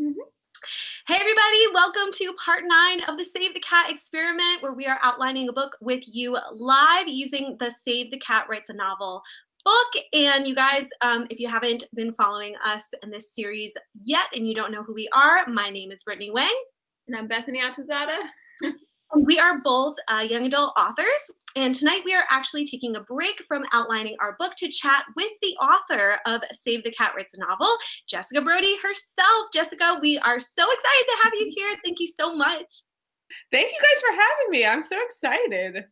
Mm-hmm. Hey, everybody, welcome to part nine of the Save the Cat experiment, where we are outlining a book with you live using the Save the Cat Writes a Novel book. And you guys, um, if you haven't been following us in this series yet and you don't know who we are, my name is Brittany Wang. And I'm Bethany Atazadeh. we are both uh, young adult authors. And tonight we are actually taking a break from outlining our book to chat with the author of Save the Cat Writes a Novel, Jessica Brody herself. Jessica, we are so excited to have you here. Thank you so much. Thank you guys for having me. I'm so excited.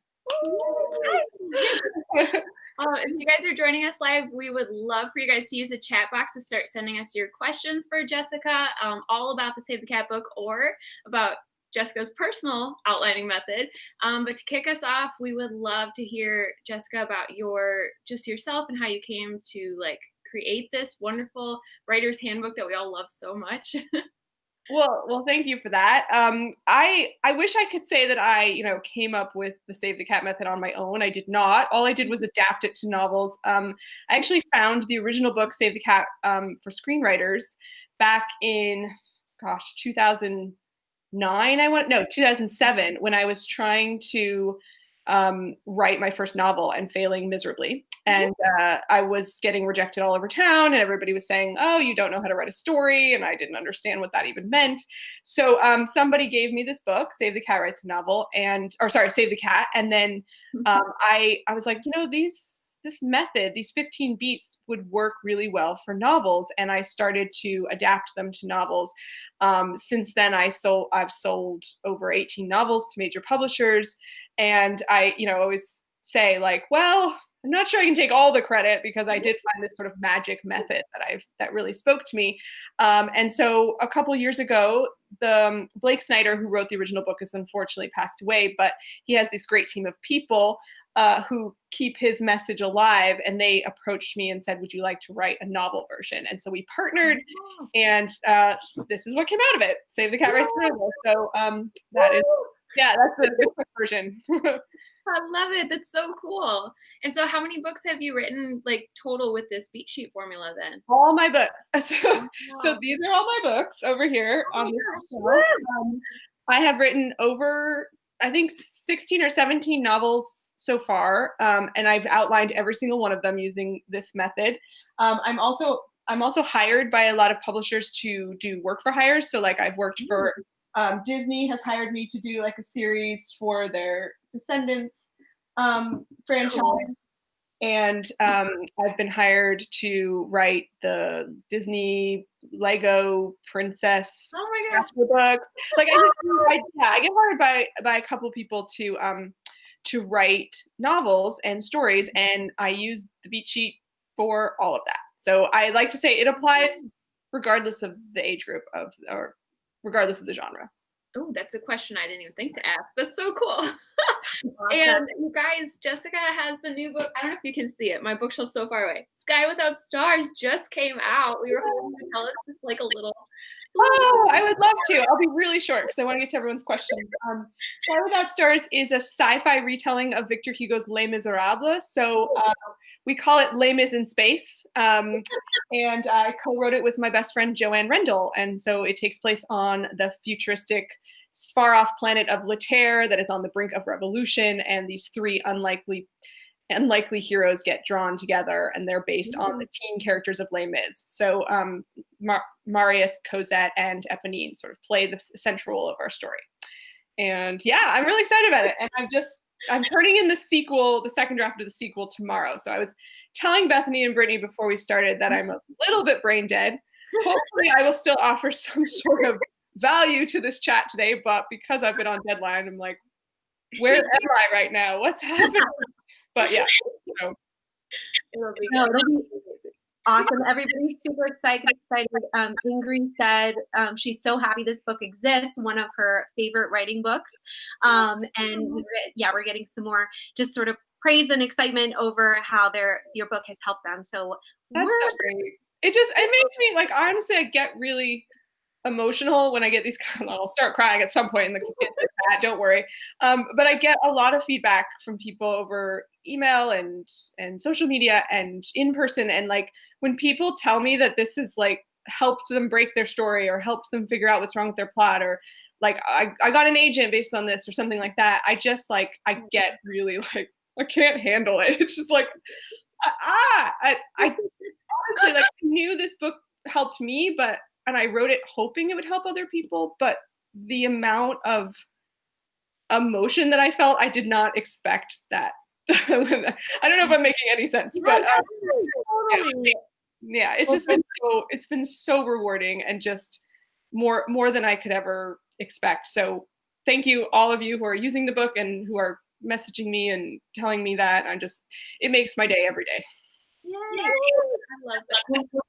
um, if you guys are joining us live, we would love for you guys to use the chat box to start sending us your questions for Jessica, um, all about the Save the Cat book or about Jessica's personal outlining method. Um, but to kick us off, we would love to hear Jessica about your just yourself and how you came to like create this wonderful writer's handbook that we all love so much. well, well, thank you for that. Um, I I wish I could say that I you know came up with the Save the Cat method on my own. I did not. All I did was adapt it to novels. Um, I actually found the original book Save the Cat um, for screenwriters back in gosh 2000 nine i went no 2007 when i was trying to um, write my first novel and failing miserably. And uh, i was getting rejected all over town and everybody was saying oh you don't know how to write a story and i didn't understand what that even meant. So um, somebody gave me this book save the cat writes a novel and or sorry save the cat and then mm-hmm. um, i i was like you know these this method, these 15 beats would work really well for novels. And I started to adapt them to novels. Um, since then, I sold, I've sold over 18 novels to major publishers. And I, you know, always say like, well, I'm not sure I can take all the credit because I did find this sort of magic method that I've that really spoke to me. Um, and so a couple years ago, the um, Blake Snyder, who wrote the original book, has unfortunately passed away, but he has this great team of people uh, who keep his message alive. And they approached me and said, Would you like to write a novel version? And so we partnered, and uh, this is what came out of it Save the Cat Novel. So um, that is, yeah, that's the quick version. I love it. That's so cool. And so, how many books have you written, like total, with this beat sheet formula? Then all my books. So, wow. so these are all my books over here oh on this. Um, I have written over I think 16 or 17 novels so far, um, and I've outlined every single one of them using this method. Um, I'm also I'm also hired by a lot of publishers to do work for hires. So like I've worked for um, Disney has hired me to do like a series for their Descendants um, franchise. And um, I've been hired to write the Disney Lego princess oh my gosh. books. Like I just I, yeah, I get hired by by a couple people to um to write novels and stories, and I use the beat sheet for all of that. So I like to say it applies regardless of the age group of or regardless of the genre. Oh, that's a question I didn't even think to ask. That's so cool. and you guys, Jessica has the new book. I don't know if you can see it. My bookshelf's so far away. Sky Without Stars just came out. We were hoping to tell us just like a little Oh, I would love to. I'll be really short because I want to get to everyone's questions. Um, Sky Without Stars is a sci-fi retelling of Victor Hugo's Les Miserables. So uh, we call it Les Mis in Space. Um, and I co-wrote it with my best friend Joanne Rendell. And so it takes place on the futuristic far-off planet of Laterre that is on the brink of revolution. And these three unlikely unlikely heroes get drawn together and they're based mm-hmm. on the teen characters of Les Mis. So um, Mar- Marius, Cosette, and Eponine sort of play the central role of our story. And yeah, I'm really excited about it. And I'm just, I'm turning in the sequel, the second draft of the sequel tomorrow. So I was telling Bethany and Brittany before we started that I'm a little bit brain dead. Hopefully I will still offer some sort of value to this chat today, but because I've been on deadline, I'm like, where am I right now? What's happening? but yeah, so it'll be, no, it'll be awesome. Everybody's super excited. Excited. Um, Ingrid said um, she's so happy this book exists. One of her favorite writing books. Um, and yeah, we're getting some more just sort of praise and excitement over how their your book has helped them. So that's so great. It just it makes me like honestly, I get really emotional when I get these I'll start crying at some point in the don't worry. Um, but I get a lot of feedback from people over email and and social media and in person and like when people tell me that this is like helped them break their story or helped them figure out what's wrong with their plot or like I, I got an agent based on this or something like that i just like i get really like i can't handle it it's just like ah i, I honestly like knew this book helped me but and i wrote it hoping it would help other people but the amount of emotion that i felt i did not expect that. I don't know if i'm making any sense but um, yeah. Yeah it's just been so it's been so rewarding and just more more than i could ever expect. So thank you all of you who are using the book and who are messaging me and telling me that. I'm just it makes my day every day. Yay. i love that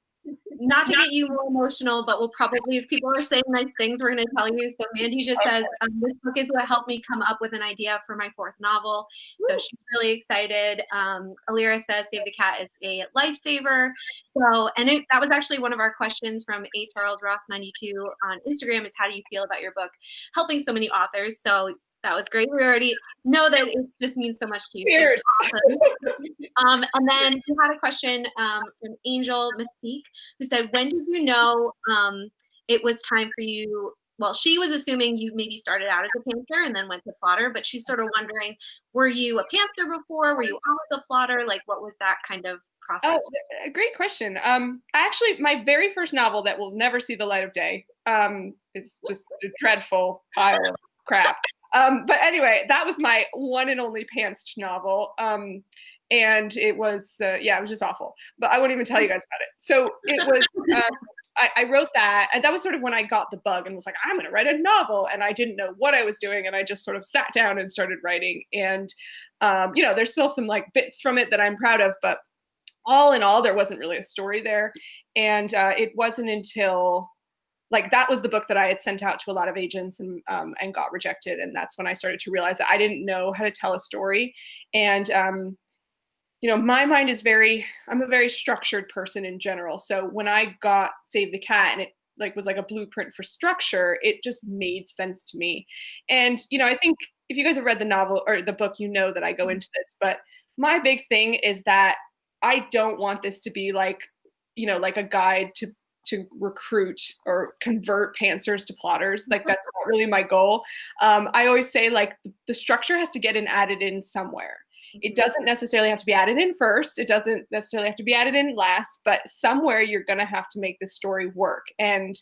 not to get you more emotional, but we'll probably, if people are saying nice things, we're going to tell you. So Mandy just says, um, this book is what helped me come up with an idea for my fourth novel. So she's really excited. Um, Alira says, Save the Cat is a lifesaver. So, and it, that was actually one of our questions from A. Charles Ross 92 on Instagram is how do you feel about your book helping so many authors? So that was great. We already know that it just means so much to you. Cheers. Awesome. um, and then we had a question um, from Angel Mystique who said, when did you know um, it was time for you? Well, she was assuming you maybe started out as a pantser and then went to plotter, but she's sort of wondering, were you a pantser before? Were you always a plotter? Like, what was that kind of process? Oh, great question. Um, actually, my very first novel that will never see the light of day um, is just a dreadful pile of crap. Um, but anyway, that was my one and only pantsed novel. Um, and it was, uh, yeah, it was just awful. But I won't even tell you guys about it. So it was, uh, I, I, wrote that, and that was sort of when I got the bug and was like, I'm going to write a novel. And I didn't know what I was doing. And I just sort of sat down and started writing. And, um, you know, there's still some like bits from it that I'm proud of, but all in all, there wasn't really a story there. And uh, it wasn't until like that was the book that I had sent out to a lot of agents and um, and got rejected. And that's when I started to realize that I didn't know how to tell a story. And um, you know, my mind is very I'm a very structured person in general. So when I got Save the Cat and it like was like a blueprint for structure, it just made sense to me. And you know, I think if you guys have read the novel or the book, you know that I go mm-hmm. into this. But my big thing is that I don't want this to be like you know like a guide to to recruit or convert pantsers to plotters. Like that's not really my goal. Um, I always say like the structure has to get in added in somewhere. It doesn't necessarily have to be added in first. It doesn't necessarily have to be added in last, but somewhere you're going to have to make the story work. And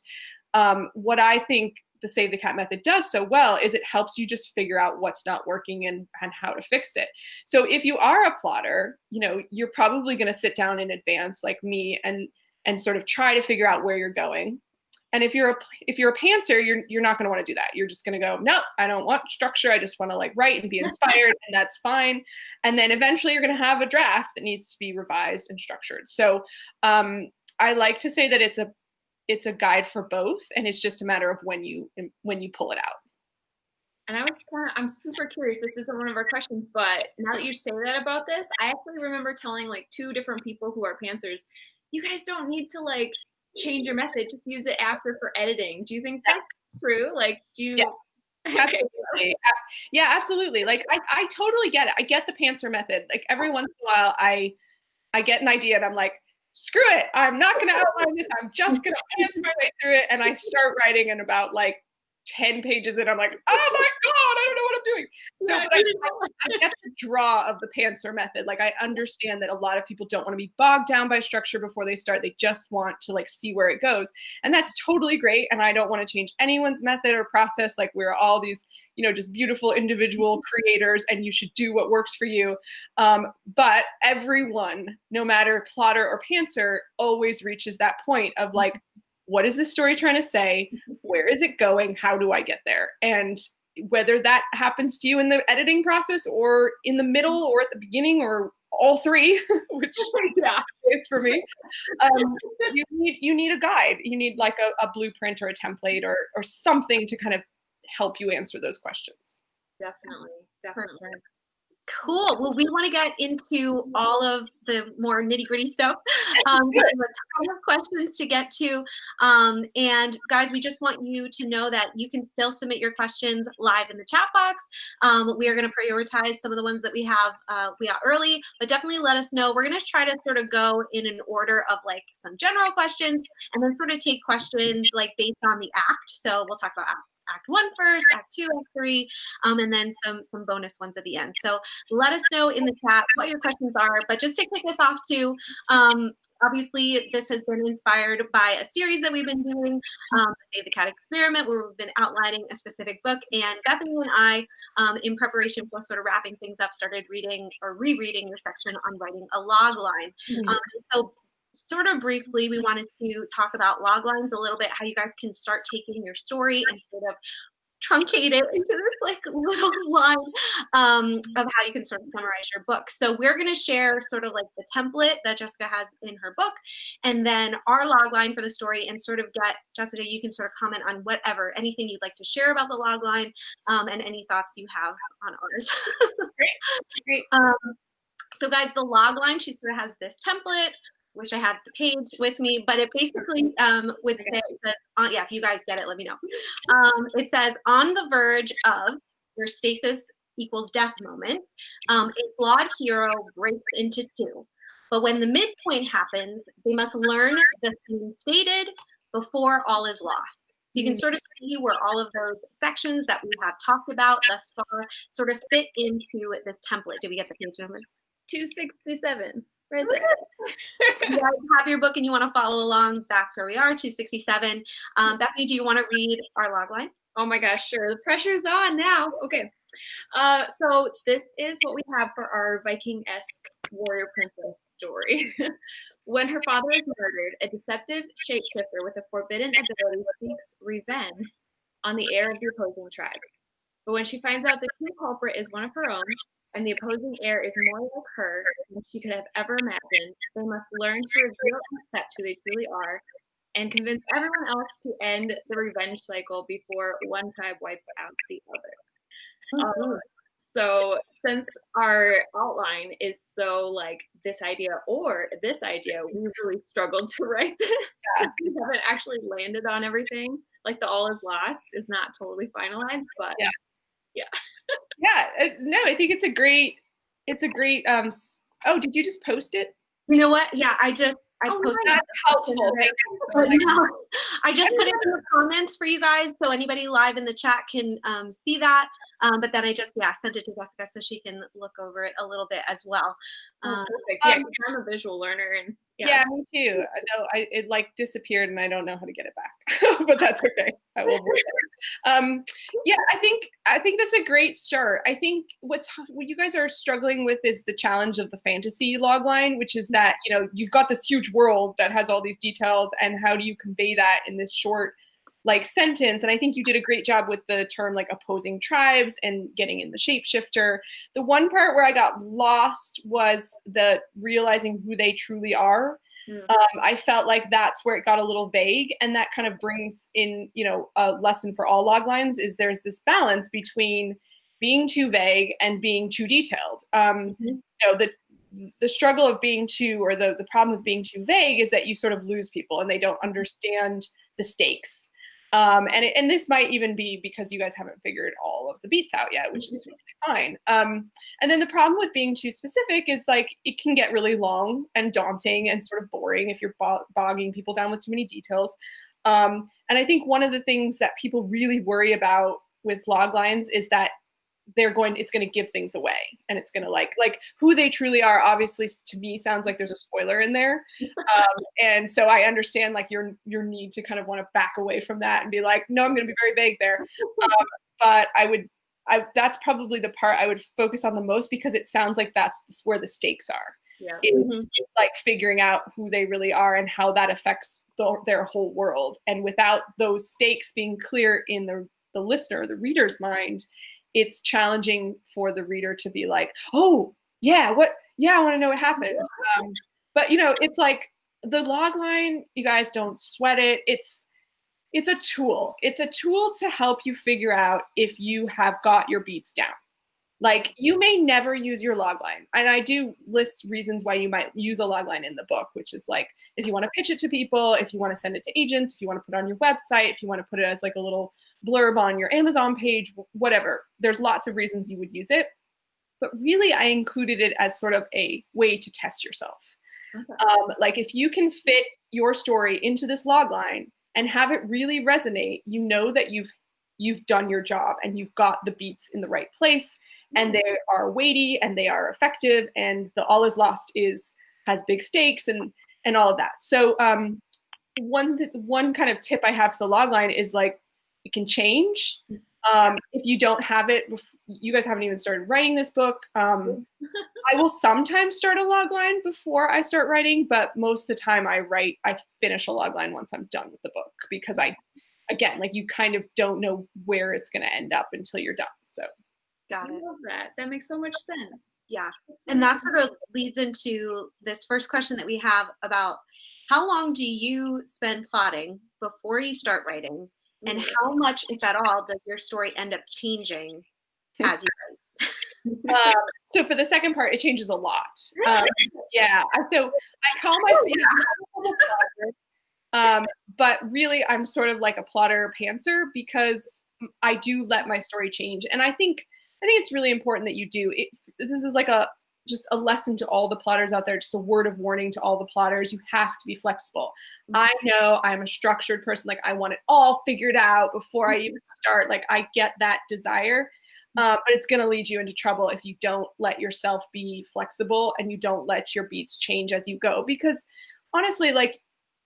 um, what I think the Save the Cat method does so well is it helps you just figure out what's not working and, and how to fix it. So if you are a plotter, you know, you're probably going to sit down in advance like me and and sort of try to figure out where you're going. And if you're a if you're a pantser, you're you're not going to want to do that. You're just going to go, no, I don't want structure. I just want to like write and be inspired, and that's fine. And then eventually, you're going to have a draft that needs to be revised and structured. So um, I like to say that it's a it's a guide for both, and it's just a matter of when you when you pull it out. And I was kind of, I'm super curious. This isn't one of our questions, but now that you say that about this, I actually remember telling like two different people who are pantsers you guys don't need to like change your method, just use it after for editing. Do you think that's true? Like, do you? Yeah. Absolutely. yeah, absolutely. Like I, I totally get it. I get the pantser method. Like every once in a while I I get an idea and I'm like, screw it. I'm not gonna outline this. I'm just gonna pants my way through it. And I start writing in about like 10 pages and I'm like, oh my God, I don't know what I'm doing. So but I, I, get the draw of the pantser method. Like I understand that a lot of people don't want to be bogged down by structure before they start. They just want to like see where it goes. And that's totally great. And I don't want to change anyone's method or process. Like we're all these, you know, just beautiful individual creators and you should do what works for you. Um, but everyone, no matter plotter or pantser, always reaches that point of like, what is this story trying to say? Where is it going? How do I get there? And whether that happens to you in the editing process or in the middle or at the beginning or all three, which yeah. is for me. Um, you need you need a guide. You need like a, a, blueprint or a template or or something to kind of help you answer those questions. Definitely, definitely. Cool. Well, we want to get into all of the more nitty gritty stuff. Um, we have a ton of questions to get to. Um, and guys, we just want you to know that you can still submit your questions live in the chat box. Um, we are going to prioritize some of the ones that we have uh, we got early, but definitely let us know. We're going to try to sort of go in an order of like some general questions and then sort of take questions like based on the act. So we'll talk about act act one first, act two, act three, um, and then some some bonus ones at the end. So let us know in the chat what your questions are. But just to kick us off too, um, obviously this has been inspired by a series that we've been doing, um, Save the Cat Experiment, where we've been outlining a specific book. And Bethany and I, um, in preparation for sort of wrapping things up, started reading or rereading your section on writing a log line. Mm-hmm. Um, so sort of briefly, we wanted to talk about log lines a little bit, how you guys can start taking your story and sort of truncate it into this like little line um, of how you can sort of summarize your book. So we're going to share sort of like the template that Jessica has in her book, and then our log line for the story, and sort of get Jessica. You can sort of comment on whatever, anything you'd like to share about the log line, um, and any thoughts you have on ours. great, great. Um, so guys, the log line, she sort of has this template wish I had the page with me, but it basically um, would say, it says, uh, yeah, if you guys get it, let me know. Um, it says, on the verge of your stasis equals death moment, um, a flawed hero breaks into two. But when the midpoint happens, they must learn the theme stated before all is lost. So you can sort of see where all of those sections that we have talked about thus far sort of fit into this template. Did we get the page number? 267 right there. you have your book and you want to follow along, that's where we are, 267. Um, Bethany, do you want to read our log line? Oh my gosh, sure. The pressure's on now. Okay. Uh, so this is what we have for our Viking-esque warrior princess story. when her father is murdered, a deceptive shapeshifter with a forbidden ability seeks revenge on the heir of the opposing tribe. But when she finds out the true culprit is one of her own, and the opposing heir is more like her than she could have ever imagined, they must learn to reveal and accept who they truly are and convince everyone else to end the revenge cycle before one tribe wipes out the other. Um, so, since our outline is so like this idea or this idea, we really struggled to write this. Yeah. we haven't actually landed on everything. Like the all is lost is not totally finalized, but yeah. yeah yeah, uh, no, I think it's a great, it's a great. Um, oh, did you just post it? You know what? Yeah, I just I oh, posted that's helpful. no, I just put it in the comments for you guys, so anybody live in the chat can um, see that. Um, but then I just yeah sent it to Jessica so she can look over it a little bit as well. Oh, um, yeah, I'm a visual learner and yeah, yeah me too. I I, it like disappeared and I don't know how to get it back, but that's okay. I will. um, yeah, I think I think that's a great start. I think what's what you guys are struggling with is the challenge of the fantasy logline, which is that you know you've got this huge world that has all these details, and how do you convey that in this short like sentence and i think you did a great job with the term like opposing tribes and getting in the shapeshifter the one part where i got lost was the realizing who they truly are mm. um, i felt like that's where it got a little vague and that kind of brings in you know a lesson for all log lines is there's this balance between being too vague and being too detailed um, mm-hmm. you know the the struggle of being too or the, the problem with being too vague is that you sort of lose people and they don't understand the stakes um, and, it, and this might even be because you guys haven't figured all of the beats out yet, which is mm-hmm. fine. Um, and then the problem with being too specific is like it can get really long and daunting and sort of boring if you're bogging people down with too many details. Um, and I think one of the things that people really worry about with log lines is that they're going it's going to give things away and it's going to like like who they truly are obviously to me sounds like there's a spoiler in there um, and so i understand like your your need to kind of want to back away from that and be like no i'm going to be very vague there um, but i would I, that's probably the part I would focus on the most because it sounds like that's where the stakes are. Yeah. Is mm-hmm. like figuring out who they really are and how that affects the, their whole world. And without those stakes being clear in the the listener, the reader's mind, it's challenging for the reader to be like, oh, yeah, what? Yeah, I want to know what happens. Um, but you know, it's like the log line. You guys don't sweat it. It's it's a tool. It's a tool to help you figure out if you have got your beats down. Like you may never use your logline. And I do list reasons why you might use a logline in the book, which is like if you want to pitch it to people, if you want to send it to agents, if you want to put it on your website, if you want to put it as like a little blurb on your Amazon page, whatever. There's lots of reasons you would use it. But really, I included it as sort of a way to test yourself. Okay. Um, like if you can fit your story into this logline and have it really resonate, you know that you've you've done your job and you've got the beats in the right place and they are weighty and they are effective and the all is lost is has big stakes and and all of that. So um one one kind of tip i have for the logline is like it can change. Um, if you don't have it, you guys haven't even started writing this book. Um, I will sometimes start a logline before I start writing, but most of the time I write, I finish a logline once I'm done with the book because I again, like you kind of don't know where it's going to end up until you're done. So, got it. I love that. That makes so much sense. Yeah. And that sort of leads into this first question that we have about how long do you spend plotting before you start writing? And mm. how much, if at all, does your story end up changing as you write? um, so for the second part, it changes a lot. Um, yeah. So I call myself um, but really, I'm sort of like a plotter pantser because I do let my story change. And I think I think it's really important that you do. It, this is like a just a lesson to all the plotters out there, just a word of warning to all the plotters. You have to be flexible. I mm-hmm. know I'm a structured person. Like I want it all figured out before I even start. Like I get that desire. Uh, but it's going to lead you into trouble if you don't let yourself be flexible and you don't let your beats change as you go. Because honestly, like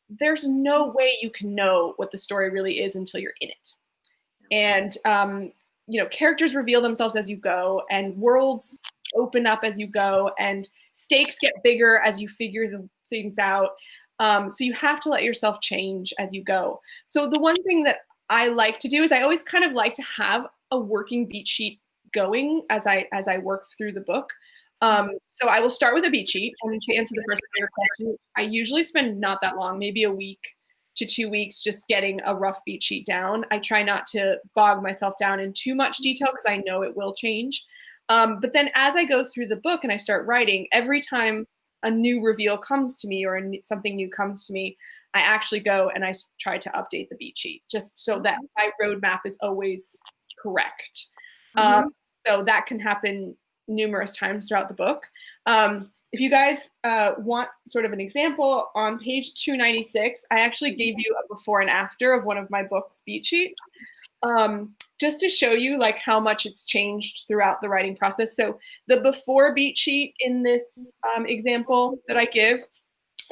there's no way you can know what the story really is until you're in it. And um, you know, characters reveal themselves as you go, and worlds open up as you go, and stakes get bigger as you figure the things out. Um, so you have to let yourself change as you go. So the one thing that I like to do is I always kind of like to have a working beat sheet going as I as I work through the book. Um, so I will start with a beat sheet. And to answer the first part of your question, I usually spend not that long, maybe a week to two weeks, just getting a rough beat sheet down. I try not to bog myself down in too much detail because I know it will change. Um, but then as I go through the book and I start writing, every time a new reveal comes to me or something new comes to me, I actually go and I try to update the beat sheet just so that my roadmap is always correct. Mm -hmm. um, so that can happen numerous times throughout the book. Um, if you guys uh, want sort of an example, on page 296, I actually gave you a before and after of one of my book's beat sheets, um, just to show you like how much it's changed throughout the writing process. So the before beat sheet in this um, example that I give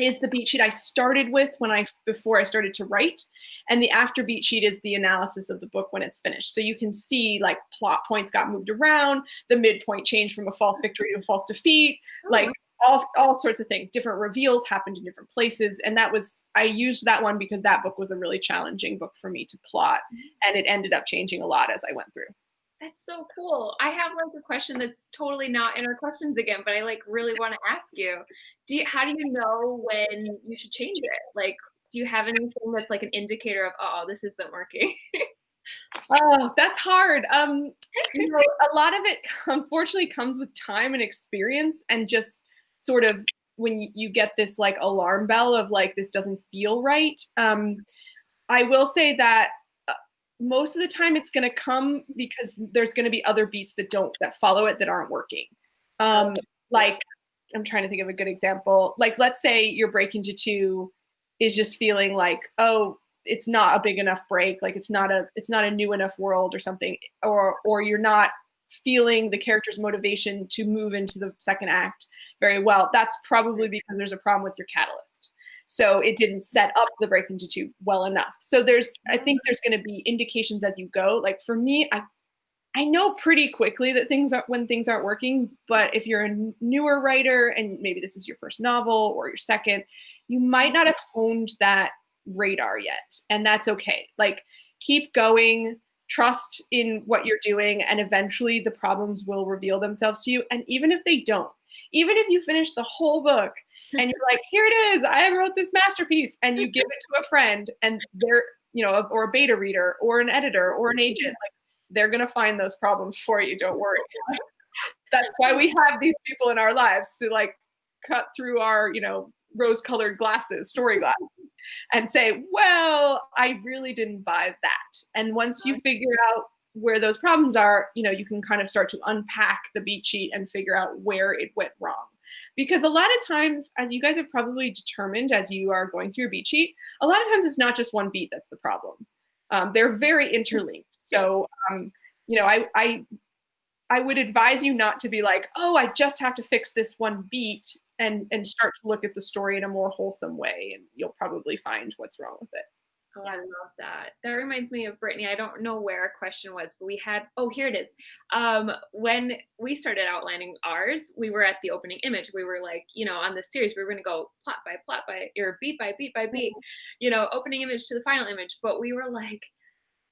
is the beat sheet I started with when I before I started to write. And the after beat sheet is the analysis of the book when it's finished. So you can see like plot points got moved around, the midpoint changed from a false victory to a false defeat, oh. like all, all sorts of things. Different reveals happened in different places. And that was, I used that one because that book was a really challenging book for me to plot. Mm-hmm. And it ended up changing a lot as I went through. That's so cool. I have like a question that's totally not in our questions again, but I like really want to ask you. Do you how do you know when you should change it? Like do you have anything that's like an indicator of oh this isn't working? oh, that's hard. Um you know, a lot of it unfortunately comes with time and experience and just sort of when you, you get this like alarm bell of like this doesn't feel right. Um I will say that most of the time it's going to come because there's going to be other beats that don't that follow it that aren't working um like i'm trying to think of a good example like let's say you're breaking to two is just feeling like oh it's not a big enough break like it's not a it's not a new enough world or something or or you're not feeling the character's motivation to move into the second act very well that's probably because there's a problem with your catalyst so it didn't set up the break into two well enough. So there's, I think there's going to be indications as you go. Like for me, I, I know pretty quickly that things are when things aren't working. But if you're a newer writer and maybe this is your first novel or your second, you might not have honed that radar yet, and that's okay. Like keep going trust in what you're doing and eventually the problems will reveal themselves to you and even if they don't even if you finish the whole book and you're like, here it is, I wrote this masterpiece, and you give it to a friend, and they're, you know, or a beta reader, or an editor, or an agent, like they're gonna find those problems for you. Don't worry. that's why we have these people in our lives to like cut through our, you know, rose-colored glasses, story glasses, and say, well, I really didn't buy that. And once you figure out where those problems are, you know, you can kind of start to unpack the beat sheet and figure out where it went wrong. Because a lot of times, as you guys have probably determined as you are going through your beat sheet, a lot of times it's not just one beat that's the problem. Um, they're very interlinked. So, um, you know, I, I, I would advise you not to be like, oh, I just have to fix this one beat and and start to look at the story in a more wholesome way, and you'll probably find what's wrong with it. Oh, I love that. That reminds me of Brittany. I don't know where a question was, but we had, oh, here it is. Um, when we started outlining ours, we were at the opening image. We were like, you know, on the series, we were going to go plot by plot by, or beat by beat by beat, you know, opening image to the final image. But we were like,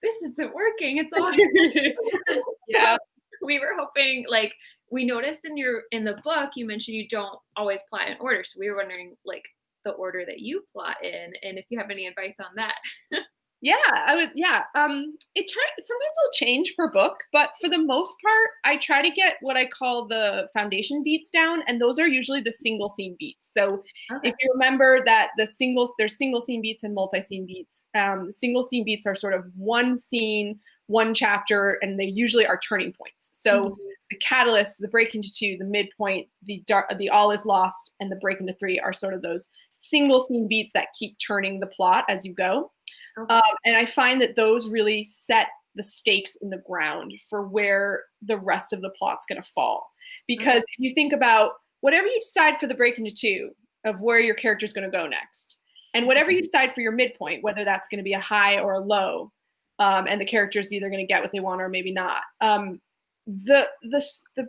this isn't working. It's all. yeah. we were hoping, like, we noticed in your in the book you mentioned you don't always plot in order so we were wondering like the order that you plot in and if you have any advice on that. yeah, I would yeah. Um it sometimes will change per book, but for the most part, I try to get what I call the foundation beats down and those are usually the single scene beats. So okay. if you remember that the singles there's single scene beats and multi-scene beats. Um single scene beats are sort of one scene, one chapter and they usually are turning points. So mm-hmm the catalyst, the break into two, the midpoint, the dark, the all is lost, and the break into three are sort of those single scene beats that keep turning the plot as you go. Okay. Um, and I find that those really set the stakes in the ground for where the rest of the plot's going to fall. Because okay. if you think about whatever you decide for the break into two of where your character is going to go next, and whatever you mm-hmm. decide for your midpoint, whether that's going to be a high or a low, um, and the character is either going to get what they want or maybe not. Um, the the the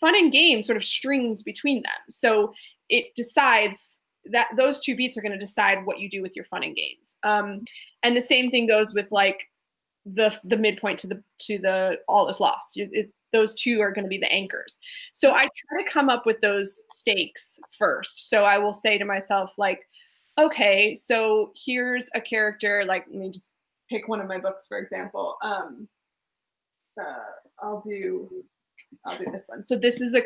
fun and game sort of strings between them. So it decides that those two beats are going to decide what you do with your fun and games. Um, and the same thing goes with like the the midpoint to the to the all is lost. It, those two are going to be the anchors. So I try to come up with those stakes first. So I will say to myself like, okay, so here's a character. Like let me just pick one of my books for example. Um, uh, I'll do I'll do this one. So this is a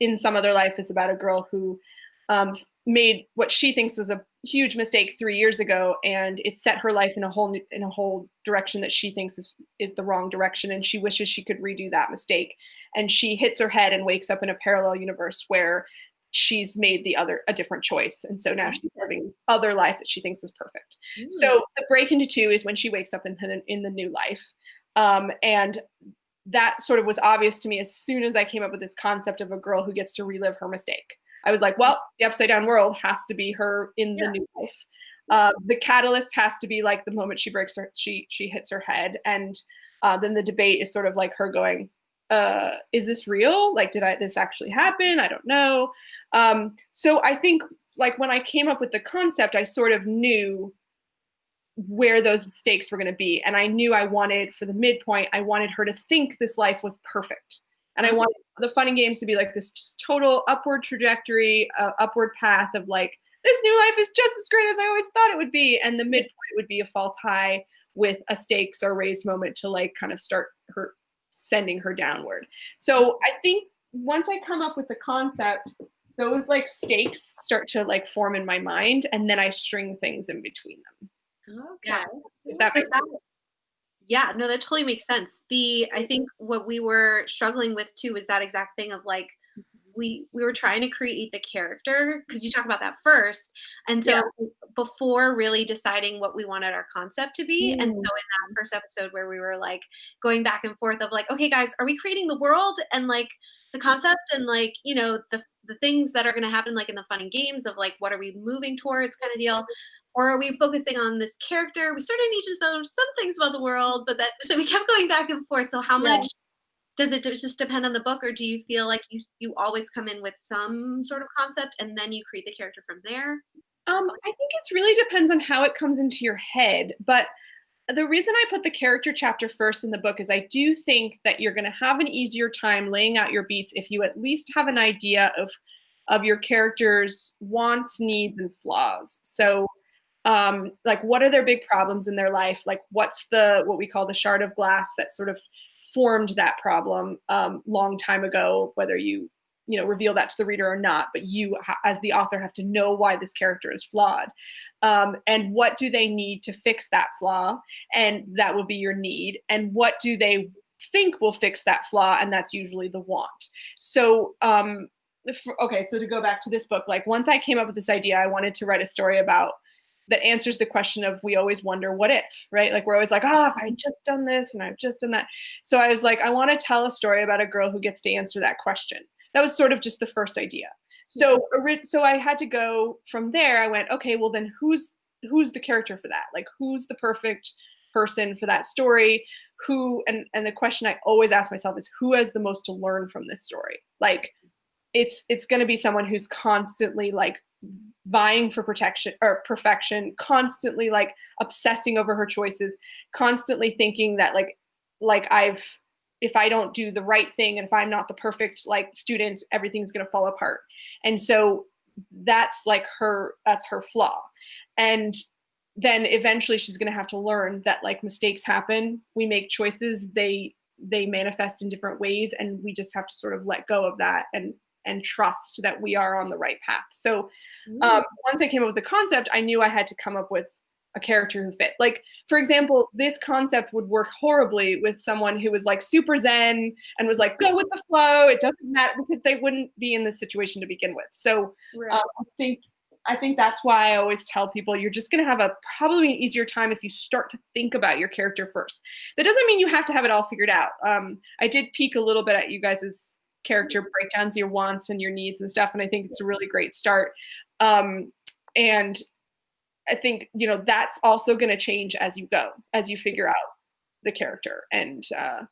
in some other life is about a girl who um, made what she thinks was a huge mistake three years ago, and it set her life in a whole new, in a whole direction that she thinks is is the wrong direction, and she wishes she could redo that mistake. And she hits her head and wakes up in a parallel universe where she's made the other a different choice and so now she's living other life that she thinks is perfect Ooh. so the break into two is when she wakes up in the, in the new life um, and that sort of was obvious to me as soon as I came up with this concept of a girl who gets to relive her mistake. I was like, well, the upside down world has to be her in the yeah. new life. Uh, the catalyst has to be like the moment she breaks her, she she hits her head, and uh, then the debate is sort of like her going, uh, "Is this real? Like, did I this actually happen? I don't know." Um, so I think like when I came up with the concept, I sort of knew where those stakes were going to be. And I knew I wanted, for the midpoint, I wanted her to think this life was perfect. And I wanted the fun and games to be like this total upward trajectory, uh, upward path of like, this new life is just as great as I always thought it would be. And the midpoint would be a false high with a stakes or raised moment to like kind of start her sending her downward. So I think once I come up with the concept, those like stakes start to like form in my mind and then I string things in between them. Okay. Yeah. So that, yeah, no, that totally makes sense. The I think what we were struggling with too was that exact thing of like we we were trying to create the character because you talk about that first and so yeah. before really deciding what we wanted our concept to be mm. and so in that first episode where we were like going back and forth of like okay guys are we creating the world and like the concept and like you know the the things that are going to happen like in the fun and games of like what are we moving towards kind of deal or are we focusing on this character? We started each of some things about the world, but that so we kept going back and forth. So how yeah. much does it just depend on the book, or do you feel like you you always come in with some sort of concept and then you create the character from there? Um, I think it really depends on how it comes into your head, but the reason I put the character chapter first in the book is I do think that you're going to have an easier time laying out your beats if you at least have an idea of of your character's wants, needs, and flaws. So um, like what are their big problems in their life? Like what's the what we call the shard of glass that sort of formed that problem um, long time ago whether you you know reveal that to the reader or not but you as the author have to know why this character is flawed. Um, and what do they need to fix that flaw? And that will be your need. And what do they think will fix that flaw? And that's usually the want. So um, okay so to go back to this book like once i came up with this idea i wanted to write a story about that answers the question of we always wonder what if, right? Like we're always like, oh, if I just done this and I've just done that. So I was like, I want to tell a story about a girl who gets to answer that question. That was sort of just the first idea. So so I had to go from there. I went, okay, well then who's who's the character for that? Like who's the perfect person for that story? Who and and the question I always ask myself is who has the most to learn from this story? Like it's it's going to be someone who's constantly like vying for protection or perfection, constantly like obsessing over her choices, constantly thinking that like like I've if I don't do the right thing and if I'm not the perfect like student, everything's gonna fall apart. And so that's like her that's her flaw. And then eventually she's gonna have to learn that like mistakes happen, we make choices, they they manifest in different ways and we just have to sort of let go of that and and trust that we are on the right path. So um, once I came up with the concept, I knew I had to come up with a character who fit. Like, for example, this concept would work horribly with someone who was like super zen and was like, go with the flow. It doesn't matter because they wouldn't be in this situation to begin with. So right. um, I think I think that's why I always tell people you're just going to have a probably an easier time if you start to think about your character first. That doesn't mean you have to have it all figured out. Um, I did peek a little bit at you guys' character breakdowns your wants and your needs and stuff and i think it's a really great start. Um, and i think you know that's also going to change as you go as you figure out the character and uh,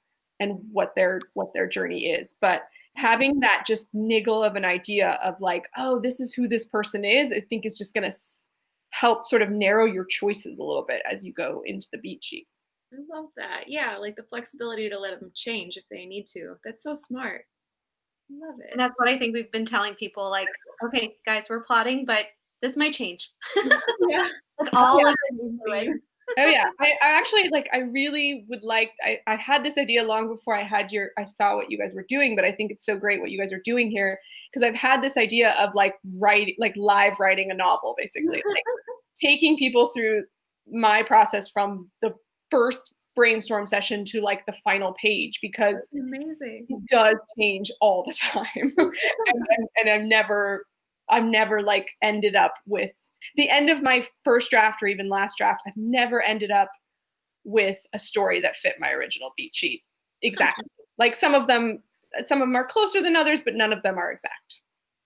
and what their what their journey is. But having that just niggle of an idea of like oh this is who this person is i think is just going to help sort of narrow your choices a little bit as you go into the beat sheet. I love that. Yeah like the flexibility to let them change if they need to. That's so smart Love it. And that's what I think we've been telling people like, okay, guys, we're plotting, but this might change. yeah. like all yeah. of oh yeah I, I, actually like i really would like I, I had this idea long before i had your i saw what you guys were doing but i think it's so great what you guys are doing here because i've had this idea of like writing like live writing a novel basically like taking people through my process from the first brainstorm session to like the final page because amazing. it does change all the time. and, and, and I've never, I've never like ended up with the end of my first draft or even last draft. I've never ended up with a story that fit my original beat sheet exactly. like some of them, some of them are closer than others, but none of them are exact.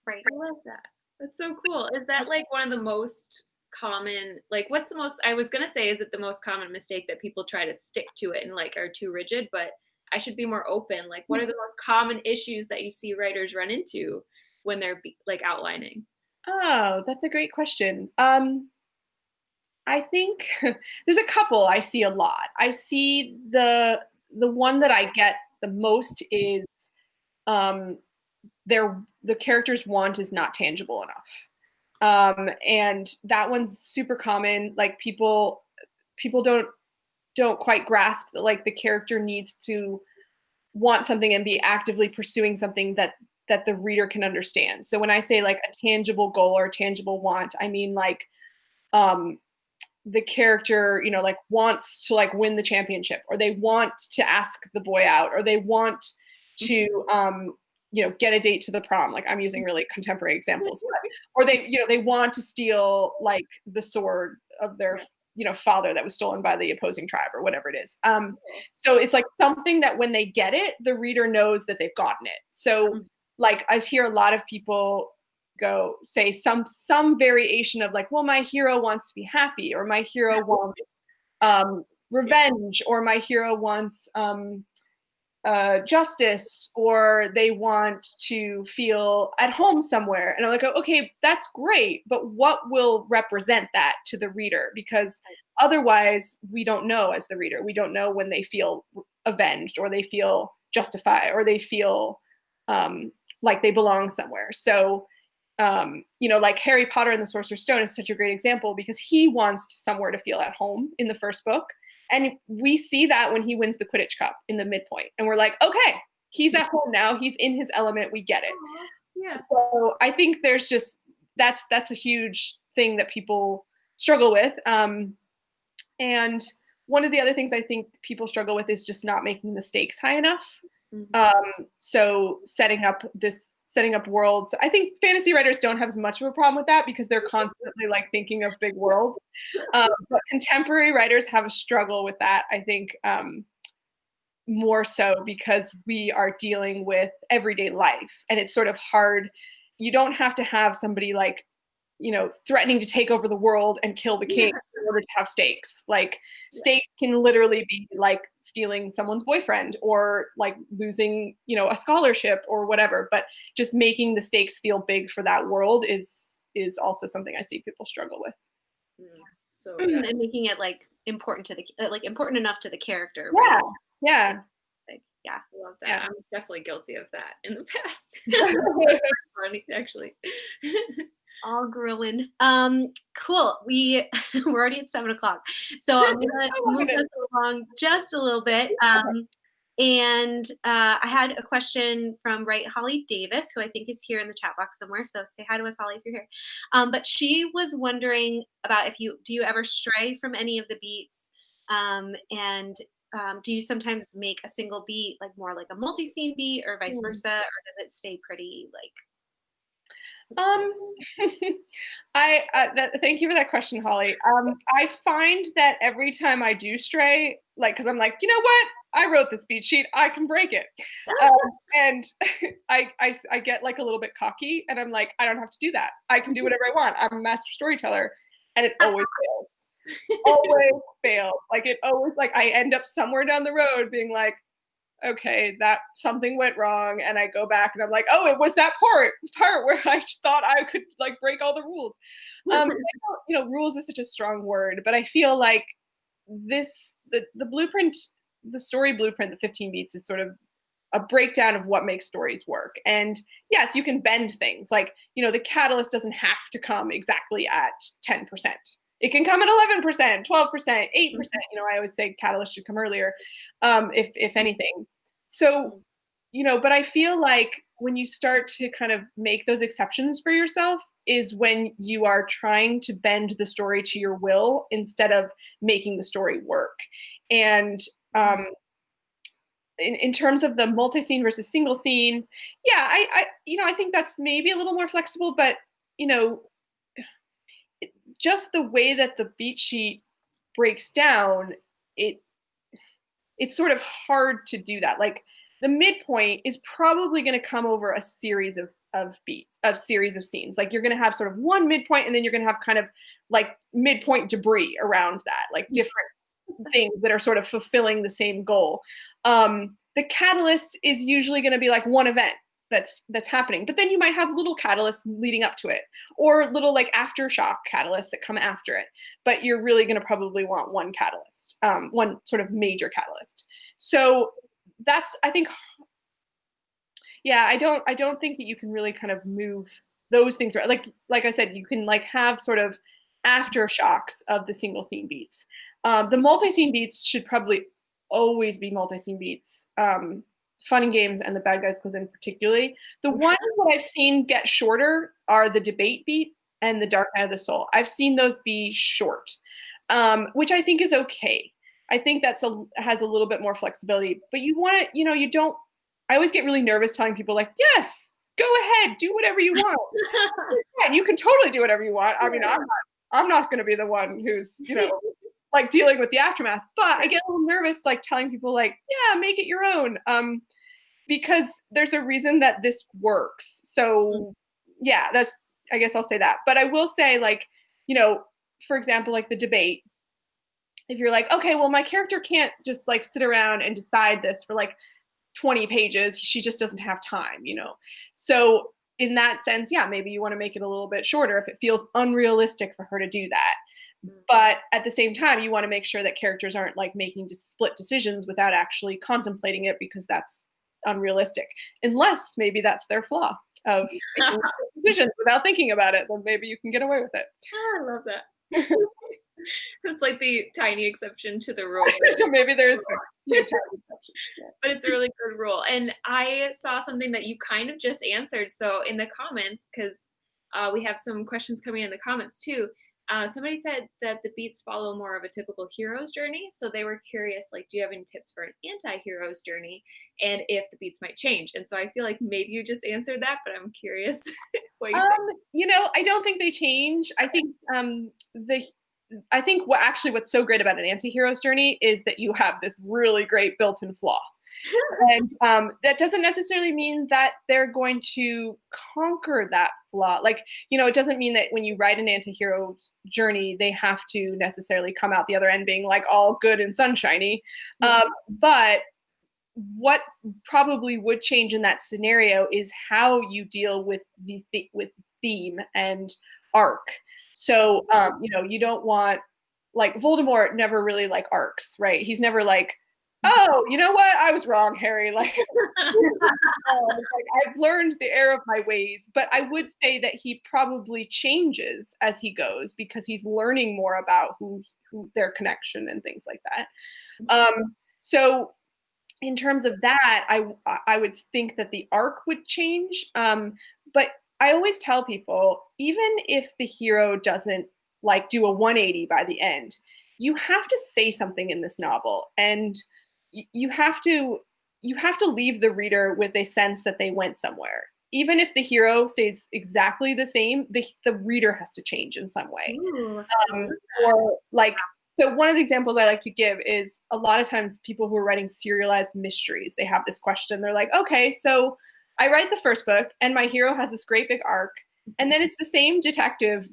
Right. I love that. That's so cool. Is that like one of the most common like what's the most i was going to say is it the most common mistake that people try to stick to it and like are too rigid but i should be more open like what are the most common issues that you see writers run into when they're like outlining? Oh that's a great question. Um i think there's a couple i see a lot. I see the the one that i get the most is um their the character's want is not tangible enough um, and that one's super common. Like people people don't don't quite grasp that like the character needs to want something and be actively pursuing something that that the reader can understand. So when i say like a tangible goal or a tangible want i mean like um the character you know like wants to like win the championship or they want to ask the boy out or they want to um you know get a date to the prom like i'm using really contemporary examples but, or they you know they want to steal like the sword of their you know father that was stolen by the opposing tribe or whatever it is. Um so it's like something that when they get it the reader knows that they've gotten it. So mm-hmm. like i hear a lot of people go say some some variation of like well my hero wants to be happy or my hero wants um revenge or my hero wants um uh, justice or they want to feel at home somewhere. And I'm like, okay, that's great, but what will represent that to the reader? Because otherwise, we don't know as the reader. We don't know when they feel avenged or they feel justified or they feel um, like they belong somewhere. So um, you know, like Harry Potter and the Sorcerer's Stone is such a great example because he wants somewhere to feel at home in the first book. And we see that when he wins the Quidditch Cup in the midpoint. And we're like, okay, he's at home now. He's in his element. We get it. Yeah. So I think there's just that's that's a huge thing that people struggle with. Um, and one of the other things I think people struggle with is just not making the stakes high enough. Mhm. Um, so setting up this setting up worlds. I think fantasy writers don't have as much of a problem with that because they're constantly like thinking of big worlds. Um, but contemporary writers have a struggle with that. I think um, more so because we are dealing with everyday life, and it's sort of hard. You don't have to have somebody like you know threatening to take over the world and kill the king in order to have stakes like stakes can literally be like stealing someone's boyfriend or like losing you know a scholarship or whatever but just making the stakes feel big for that world is is also something i see people struggle with So and making it like important to the uh, like important enough to the character. Yeah. right? yeah Like, yeah. I love that. Yeah. I'm definitely guilty of that in the past. Funny, actually. all grilling. Um, cool. We we're already at seven o'clock, so I'm gonna Oh move us along just a little bit. Um, and uh, I had a question from Right Holly Davis, who I think is here in the chat box somewhere. So say hi to us, Holly, if you're here. Um, but she was wondering about if you do you ever stray from any of the beats, um, and um, do you sometimes make a single beat like more like a multi-scene beat, or vice Mm. versa, or does it stay pretty like? Um, I uh, that, thank you for that question, Holly. Um, I find that every time I do stray, like, because I'm like, you know what? I wrote this beat sheet. I can break it, um, and I, I I get like a little bit cocky, and I'm like, I don't have to do that. I can do whatever I want. I'm a master storyteller, and it always fails. Always fails. Like it always like I end up somewhere down the road being like, okay, that something went wrong, and I go back and I'm like, oh, it was that part part where I thought I could like break all the rules. Um, you know, rules is such a strong word, but I feel like this the the blueprint, the story blueprint, the 15 beats is sort of a breakdown of what makes stories work. And yes, you can bend things. Like, you know, the catalyst doesn't have to come exactly at 10%. It can come at 11%, 12%, 8%. You know, I always say catalyst should come earlier, um, if if anything. So, you know, but I feel like when you start to kind of make those exceptions for yourself is when you are trying to bend the story to your will instead of making the story work. And um, in, in terms of the multi-scene versus single scene, yeah, I, I you know I think that's maybe a little more flexible, but you know, just the way that the beat sheet breaks down, it it's sort of hard to do that. Like the midpoint is probably going to come over a series of of beats, of series of scenes. Like you're going to have sort of one midpoint, and then you're going to have kind of like midpoint debris around that, like different things that are sort of fulfilling the same goal. Um, the catalyst is usually going to be like one event that's that's happening, but then you might have little catalysts leading up to it, or little like aftershock catalysts that come after it. But you're really going to probably want one catalyst, um, one sort of major catalyst. So that's I think yeah i don't i don't think that you can really kind of move those things around. like like i said you can like have sort of aftershocks of the single scene beats um, the multi-scene beats should probably always be multi-scene beats um, fun and games and the bad guys close in particularly. The ones that i've seen get shorter are the debate beat and the dark night of the soul. I've seen those be short um, which i think is okay. I think that's a has a little bit more flexibility but you want to you know you don't I always get really nervous telling people like, yes, go ahead, do whatever you want. you can totally do whatever you want. I mean, I'm not I'm not gonna be the one who's, you know, like dealing with the aftermath. But I get a little nervous like telling people like, yeah, make it your own. Um, because there's a reason that this works. So yeah, that's I guess I'll say that. But I will say, like, you know, for example, like the debate, if you're like, okay, well, my character can't just like sit around and decide this for like 20 pages she just doesn't have time you know so in that sense yeah maybe you want to make it a little bit shorter if it feels unrealistic for her to do that but at the same time you want to make sure that characters aren't like making split decisions without actually contemplating it because that's unrealistic unless maybe that's their flaw of decisions without thinking about it, then maybe you can get away with it. Oh, I love that. it's like the tiny exception to the rule. maybe there's yeah. but it's a really good rule. And I saw something that you kind of just answered. So in the comments, because uh, we have some questions coming in the comments too. Uh, somebody said that the beats follow more of a typical hero's journey. So they were curious, like, do you have any tips for an anti-hero's journey and if the beats might change? And so I feel like maybe you just answered that, but I'm curious what you um. You know, I don't think they change. I think um, the I think what actually what's so great about an anti-hero's journey is that you have this really great built-in flaw. And um, that doesn't necessarily mean that they're going to conquer that flaw. Like, you know, it doesn't mean that when you write an anti-hero's journey, they have to necessarily come out the other end being like all good and sunshiny. Um, but what probably would change in that scenario is how you deal with the th- with theme and arc. So, um, you know, you don't want like Voldemort never really like arcs, right? He's never like, oh, you know what? I was wrong, Harry. Like, like, I've learned the error of my ways, but I would say that he probably changes as he goes because he's learning more about who, who their connection and things like that. Um, so in terms of that, I I would think that the arc would change. Um, but I always tell people, even if the hero doesn't like do a 180 by the end, you have to say something in this novel, and you have to you have to leave the reader with a sense that they went somewhere. Even if the hero stays exactly the same, the the reader has to change in some way. Ooh, um, or like so one of the examples I like to give is a lot of times people who are writing serialized mysteries, they have this question. They're like, okay, so I write the first book and my hero has this great big arc. And then it's the same detective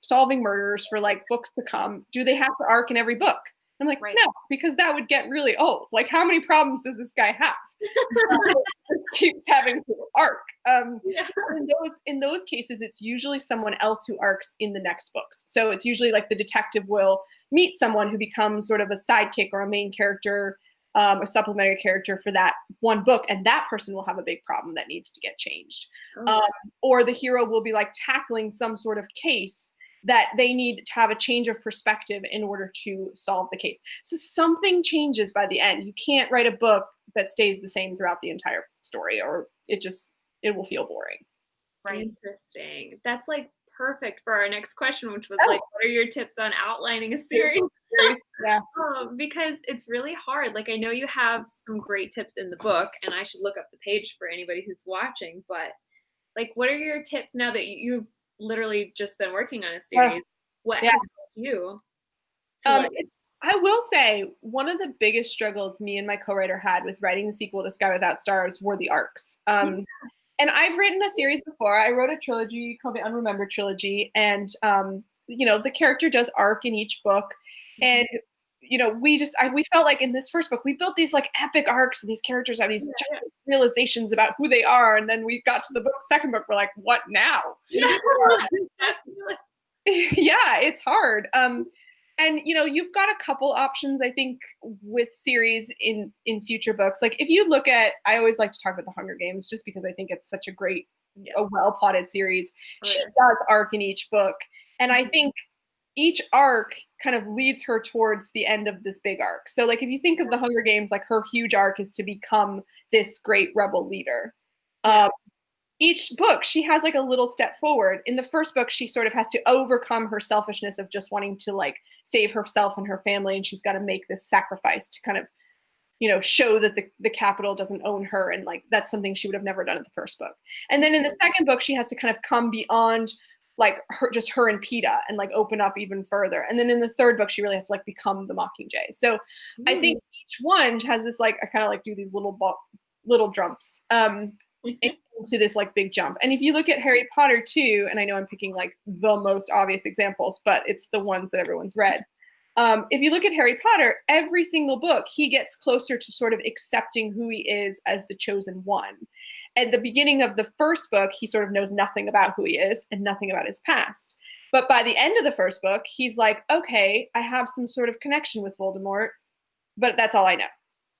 solving murders for like books to come. Do they have to arc in every book? I'm like, right. no, because that would get really old. Like, how many problems does this guy have? keeps having to arc. Um, yeah. in those in those cases, it's usually someone else who arcs in the next books. So it's usually like the detective will meet someone who becomes sort of a sidekick or a main character, um, a supplementary character for that one book, and that person will have a big problem that needs to get changed. Oh. Um, or the hero will be like tackling some sort of case that they need to have a change of perspective in order to solve the case. So something changes by the end. You can't write a book that stays the same throughout the entire story or it just it will feel boring. Right. Interesting. That's like perfect for our next question, which was oh. like, what are your tips on outlining a series? yeah. Um, because it's really hard. Like I know you have some great tips in the book, and I should look up the page for anybody who's watching. But like, what are your tips now that you've literally just been working on a series. what yeah. you? Um, I will say one of the biggest struggles me and my co-writer had with writing the sequel to Sky Without Stars were the arcs. Um, yeah. And I've written a series before. I wrote a trilogy called the Unremembered Trilogy, and um, you know the character does arc in each book, mm-hmm. and you know, we just I, we felt like in this first book we built these like epic arcs and these characters have these yeah. realizations about who they are, and then we got to the book second book we're like, what now? Yeah, yeah it's hard. Um, and you know you've got a couple options i think with series in in future books like if you look at i always like to talk about the hunger games just because i think it's such a great yeah. a well plotted series oh, she does arc in each book and i mm-hmm. think each arc kind of leads her towards the end of this big arc. So like if you think of the Hunger Games, like her huge arc is to become this great rebel leader. Um, each book she has like a little step forward. In the first book, she sort of has to overcome her selfishness of just wanting to like save herself and her family, and she's got to make this sacrifice to kind of you know show that the, the Capitol doesn't own her and like that's something she would have never done in the first book and then in the second book she has to kind of come beyond like her just her and Peeta and like open up even further. And then in the third book, she really has to like become the Mockingjay. So Ooh. I think each one has this like I kind of like do these little little jumps um into this like big jump. And if you look at Harry Potter too, and I know I'm picking like the most obvious examples, but it's the ones that everyone's read. Um, if you look at Harry Potter, every single book, he gets closer to sort of accepting who he is as the chosen one at the beginning of the first book, he sort of knows nothing about who he is and nothing about his past. But by the end of the first book, he's like, okay, I have some sort of connection with Voldemort, but that's all I know.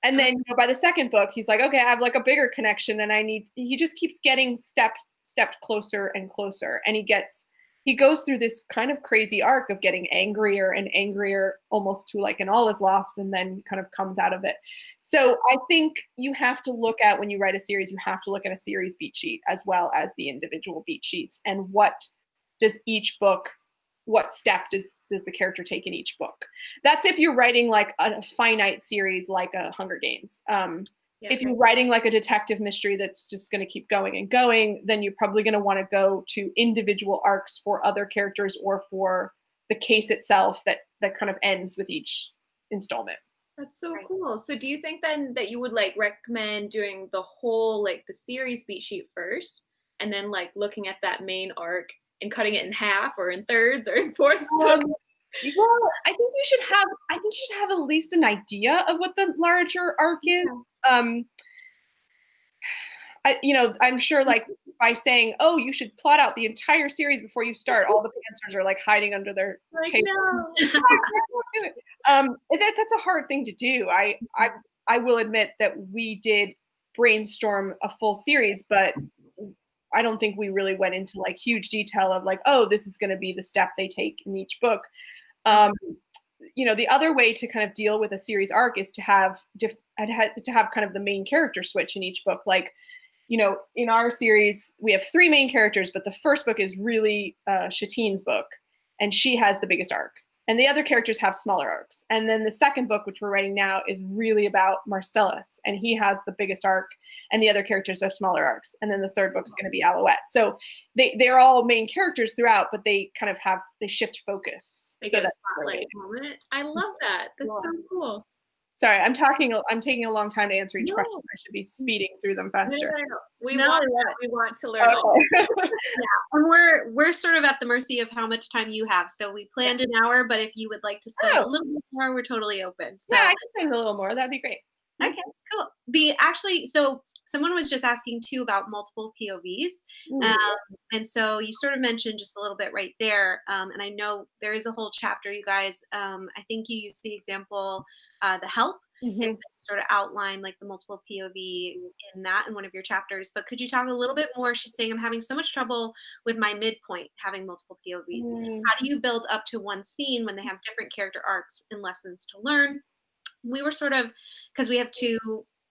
And then you know, by the second book, he's like, okay, I have like a bigger connection and I need, he just keeps getting stepped, stepped closer and closer and he gets he goes through this kind of crazy arc of getting angrier and angrier almost to like an all is lost and then kind of comes out of it. So i think you have to look at when you write a series you have to look at a series beat sheet as well as the individual beat sheets and what does each book what step does does the character take in each book. That's if you're writing like a finite series like a hunger games. Um, yeah, if you're writing like a detective mystery that's just going to keep going and going then you're probably going to want to go to individual arcs for other characters or for the case itself that that kind of ends with each installment that's so right. cool so do you think then that you would like recommend doing the whole like the series beat sheet first and then like looking at that main arc and cutting it in half or in thirds or in fourths? Um, well, I think you should have. I think you should have at least an idea of what the larger arc is. Um, I, you know, I'm sure like by saying, "Oh, you should plot out the entire series before you start," all the answers are like hiding under their like, table. No. um, that, that's a hard thing to do. I, I, I will admit that we did brainstorm a full series, but I don't think we really went into like huge detail of like, oh, this is going to be the step they take in each book. Um, you know, the other way to kind of deal with a series arc is to have to have kind of the main character switch in each book. Like, you know, in our series, we have three main characters, but the first book is really uh, Chatine's book, and she has the biggest arc and the other characters have smaller arcs. And then the second book, which we're writing now, is really about Marcellus, and he has the biggest arc, and the other characters have smaller arcs. And then the third book is going to be Alouette. So they they're all main characters throughout, but they kind of have they shift focus. They so that's spotlight moment. I love that. That's yeah. so cool. Sorry, I'm talking. I'm taking a long time to answer each no. question. I should be speeding through them faster. No, no, we no, want we want to learn. Okay. yeah, and we're we're sort of at the mercy of how much time you have. So we planned an hour, but if you would like to spend oh. a little bit more, we're totally open. So. Yeah, I can spend a little more. That'd be great. Okay, cool. The actually, so someone was just asking too about multiple POVs. Um, and so you sort of mentioned just a little bit right there. Um, and I know there is a whole chapter, you guys. Um, I think you used the example, uh, the help, mm-hmm. and so sort of outline like the multiple POV in that in one of your chapters. But could you talk a little bit more? She's saying, I'm having so much trouble with my midpoint having multiple POVs. Mm. How do you build up to one scene when they have different character arcs and lessons to learn? We were sort of, because we have two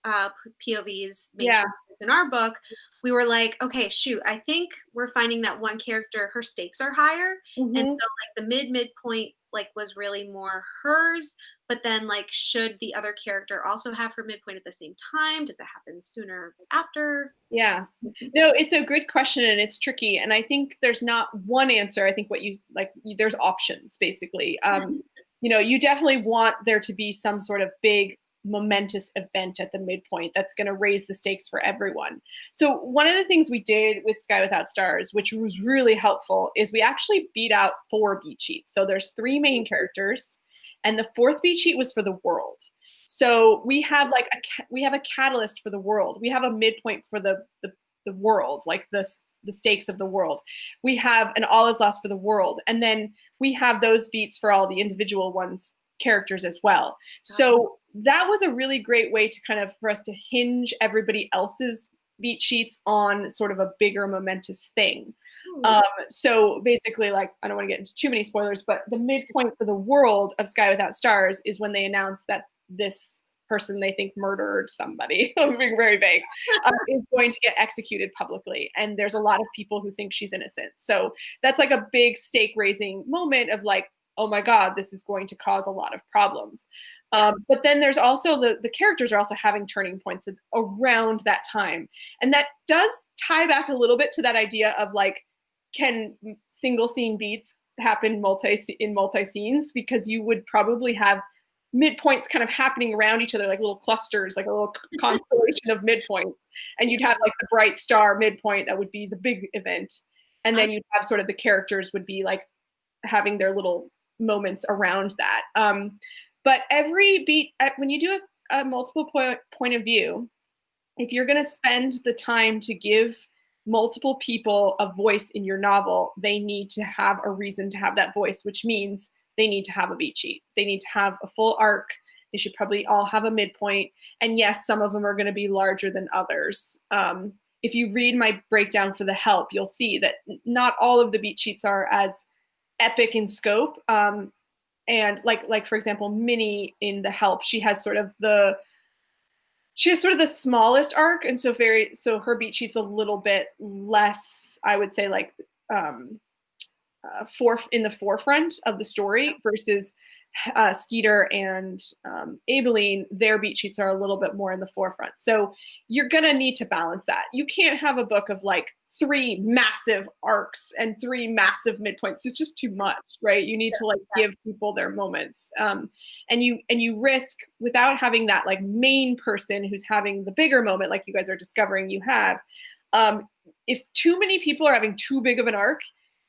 uh, POVs yeah. in our book, we were like, okay, shoot, I think we're finding that one character, her stakes are higher. Mm-hmm. And so like the mid midpoint like was really more hers. But then like should the other character also have her midpoint at the same time? Does it happen sooner after? Yeah. No, it's a good question and it's tricky. And I think there's not one answer. I think what you like there's options basically. Um, you know, you definitely want there to be some sort of big momentous event at the midpoint that's going to raise the stakes for everyone. So one of the things we did with Sky Without Stars, which was really helpful, is we actually beat out four beat sheets. So there's three main characters, and the fourth beat sheet was for the world. So we have like a we have a catalyst for the world. We have a midpoint for the the, the world, like the the stakes of the world. We have an all is lost for the world, and then we have those beats for all the individual ones characters as well. So that was a really great way to kind of for us to hinge everybody else's beat sheets on sort of a bigger momentous thing. Hmm. Um, so basically, like I don't want to get into too many spoilers, but the midpoint for the world of Sky Without Stars is when they announce that this person they think murdered somebody, I'm being very vague, uh, is going to get executed publicly. And there's a lot of people who think she's innocent. So that's like a big stake raising moment of like, oh my god this is going to cause a lot of problems. Um, but then there's also the the characters are also having turning points around that time. And that does tie back a little bit to that idea of like can single scene beats happen multi in multi scenes because you would probably have midpoints kind of happening around each other like little clusters like a little constellation of midpoints. And you'd have like the bright star midpoint that would be the big event. And then you'd have sort of the characters would be like having their little moments around that. Um, but every beat, when you do a, a multiple point, point of view, if you're going to spend the time to give multiple people a voice in your novel, they need to have a reason to have that voice, which means they need to have a beat sheet. They need to have a full arc. They should probably all have a midpoint. And yes, some of them are going to be larger than others. Um, if you read my breakdown for the help, you'll see that not all of the beat sheets are as epic in scope. Um, and like like for example, Minnie in the help, she has sort of the she has sort of the smallest arc, and so very so her beat sheet's a little bit less, I would say, like um, uh, for in the forefront of the story versus uh, Skeeter and um, Aibileen, their beat sheets are a little bit more in the forefront. So you're gonna need to balance that. You can't have a book of like three massive arcs and three massive midpoints. It's just too much, right? You need to like give people their moments, um, and you and you risk without having that like main person who's having the bigger moment, like you guys are discovering you have. Um, if too many people are having too big of an arc,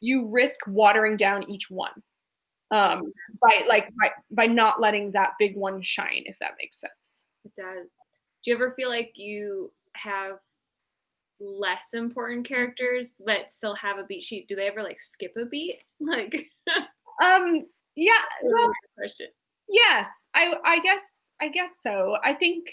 you risk watering down each one um, by like by, by not letting that big one shine, if that makes sense. It does. Do you ever feel like you have less important characters that still have a beat sheet? Do they ever like skip a beat? Like, um, yeah. Well, question. Yes, I I guess I guess so. I think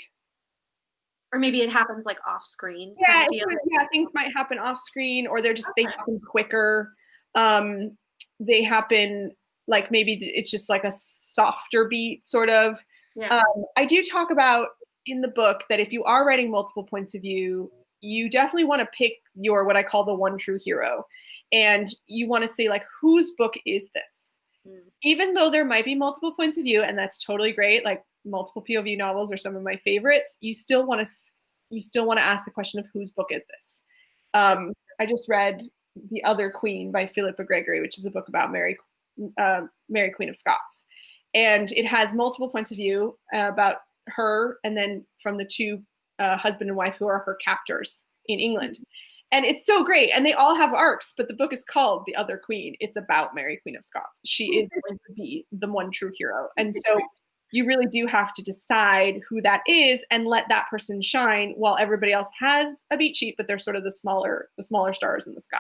or maybe it happens like off screen. Yeah, yeah, things might happen off screen, or they're just okay. they happen quicker. Um, they happen like maybe it's just like a softer beat sort of. Yeah. Um, I do talk about in the book that if you are writing multiple points of view, you definitely want to pick your what I call the one true hero. And you want to say like whose book is this? Mm. Even though there might be multiple points of view and that's totally great, like multiple POV novels are some of my favorites, you still want to you still want to ask the question of whose book is this? Um, I just read The Other Queen by Philippa Gregory, which is a book about Mary uh, Mary Queen of Scots. And it has multiple points of view uh, about her and then from the two uh, husband and wife who are her captors in England. And it's so great. And they all have arcs, but the book is called The Other Queen. It's about Mary Queen of Scots. She is going to be the one true hero. And so you really do have to decide who that is and let that person shine while everybody else has a beat sheet, but they're sort of the smaller, the smaller stars in the sky.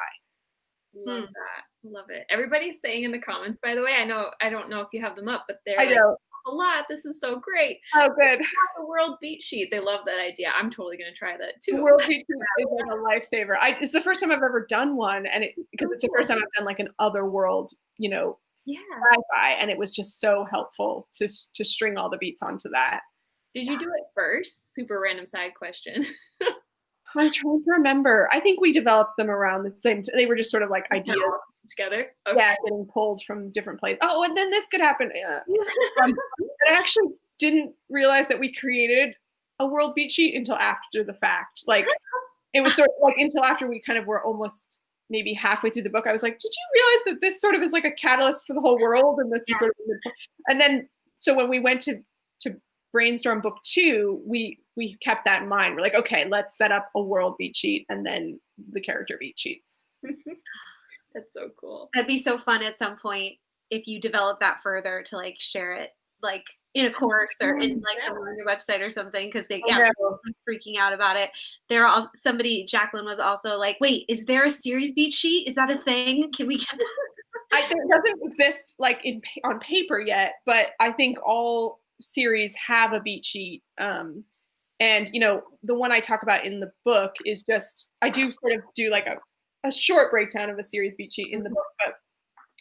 Love hmm. that. Love it. Everybody's saying in the comments, by the way, I know I don't know if you have them up, but they're I like, know. a lot. This is so great. Oh, good. The world beat sheet. They love that idea. I'm totally gonna try that too. The world beat sheet is like a lifesaver. I, it's the first time I've ever done one, and it because it's the first time I've done like an other world, you know, yeah. sci-fi, and it was just so helpful to to string all the beats onto that. Did you do it first? Super random side question. I'm trying to remember. I think we developed them around the same. T- they were just sort of like ideas together. Okay. Yeah, getting pulled from different places. Oh, and then this could happen. Yeah. um, I actually didn't realize that we created a world beat sheet until after the fact. Like it was sort of like until after we kind of were almost maybe halfway through the book. I was like, did you realize that this sort of is like a catalyst for the whole world? And this yeah. is sort of, and then so when we went to to brainstorm book two, we we kept that in mind. We're like, okay, let's set up a world beat sheet and then the character beat sheets. That's so cool. That'd be so fun at some point if you develop that further to like share it like in a course or in like yeah. on your website or something because they yeah freaking out about it. There are somebody Jacqueline was also like, wait, is there a series beat sheet? Is that a thing? Can we get? I, it doesn't exist like in on paper yet, but I think all series have a beat sheet. Um, and you know, the one I talk about in the book is just I do sort of do like a, a short breakdown of a series beat sheet in the book, but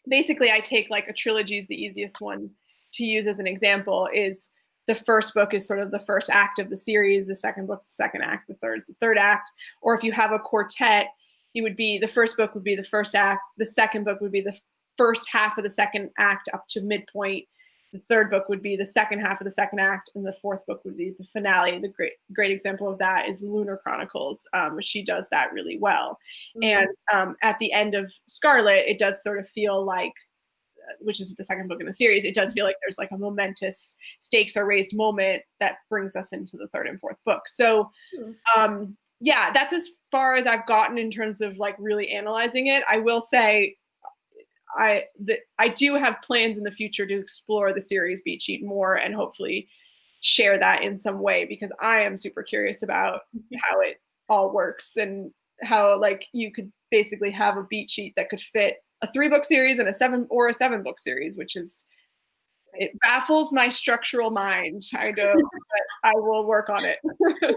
basically I take like a trilogy is the easiest one to use as an example is the first book is sort of the first act of the series, the second book's the second act, the third is the third act. Or if you have a quartet, it would be the first book would be the first act, the second book would be the first half of the second act up to midpoint, the third book would be the second half of the second act, and the fourth book would be the finale. The great great example of that is Lunar Chronicles. Um, she does that really well, mm-hmm. and um, at the end of Scarlet, it does sort of feel like uh, which is the second book in the series, it does feel like there's like a momentous stakes are raised moment that brings us into the third and fourth book. So, hmm. um, yeah, that's as far as I've gotten in terms of like really analyzing it. I will say I the, I do have plans in the future to explore the series beat sheet more and hopefully share that in some way because I am super curious about how it all works and how like you could basically have a beat sheet that could fit a three book series and a seven or a seven book series, which is it baffles my structural mind. I know, but I will work on it.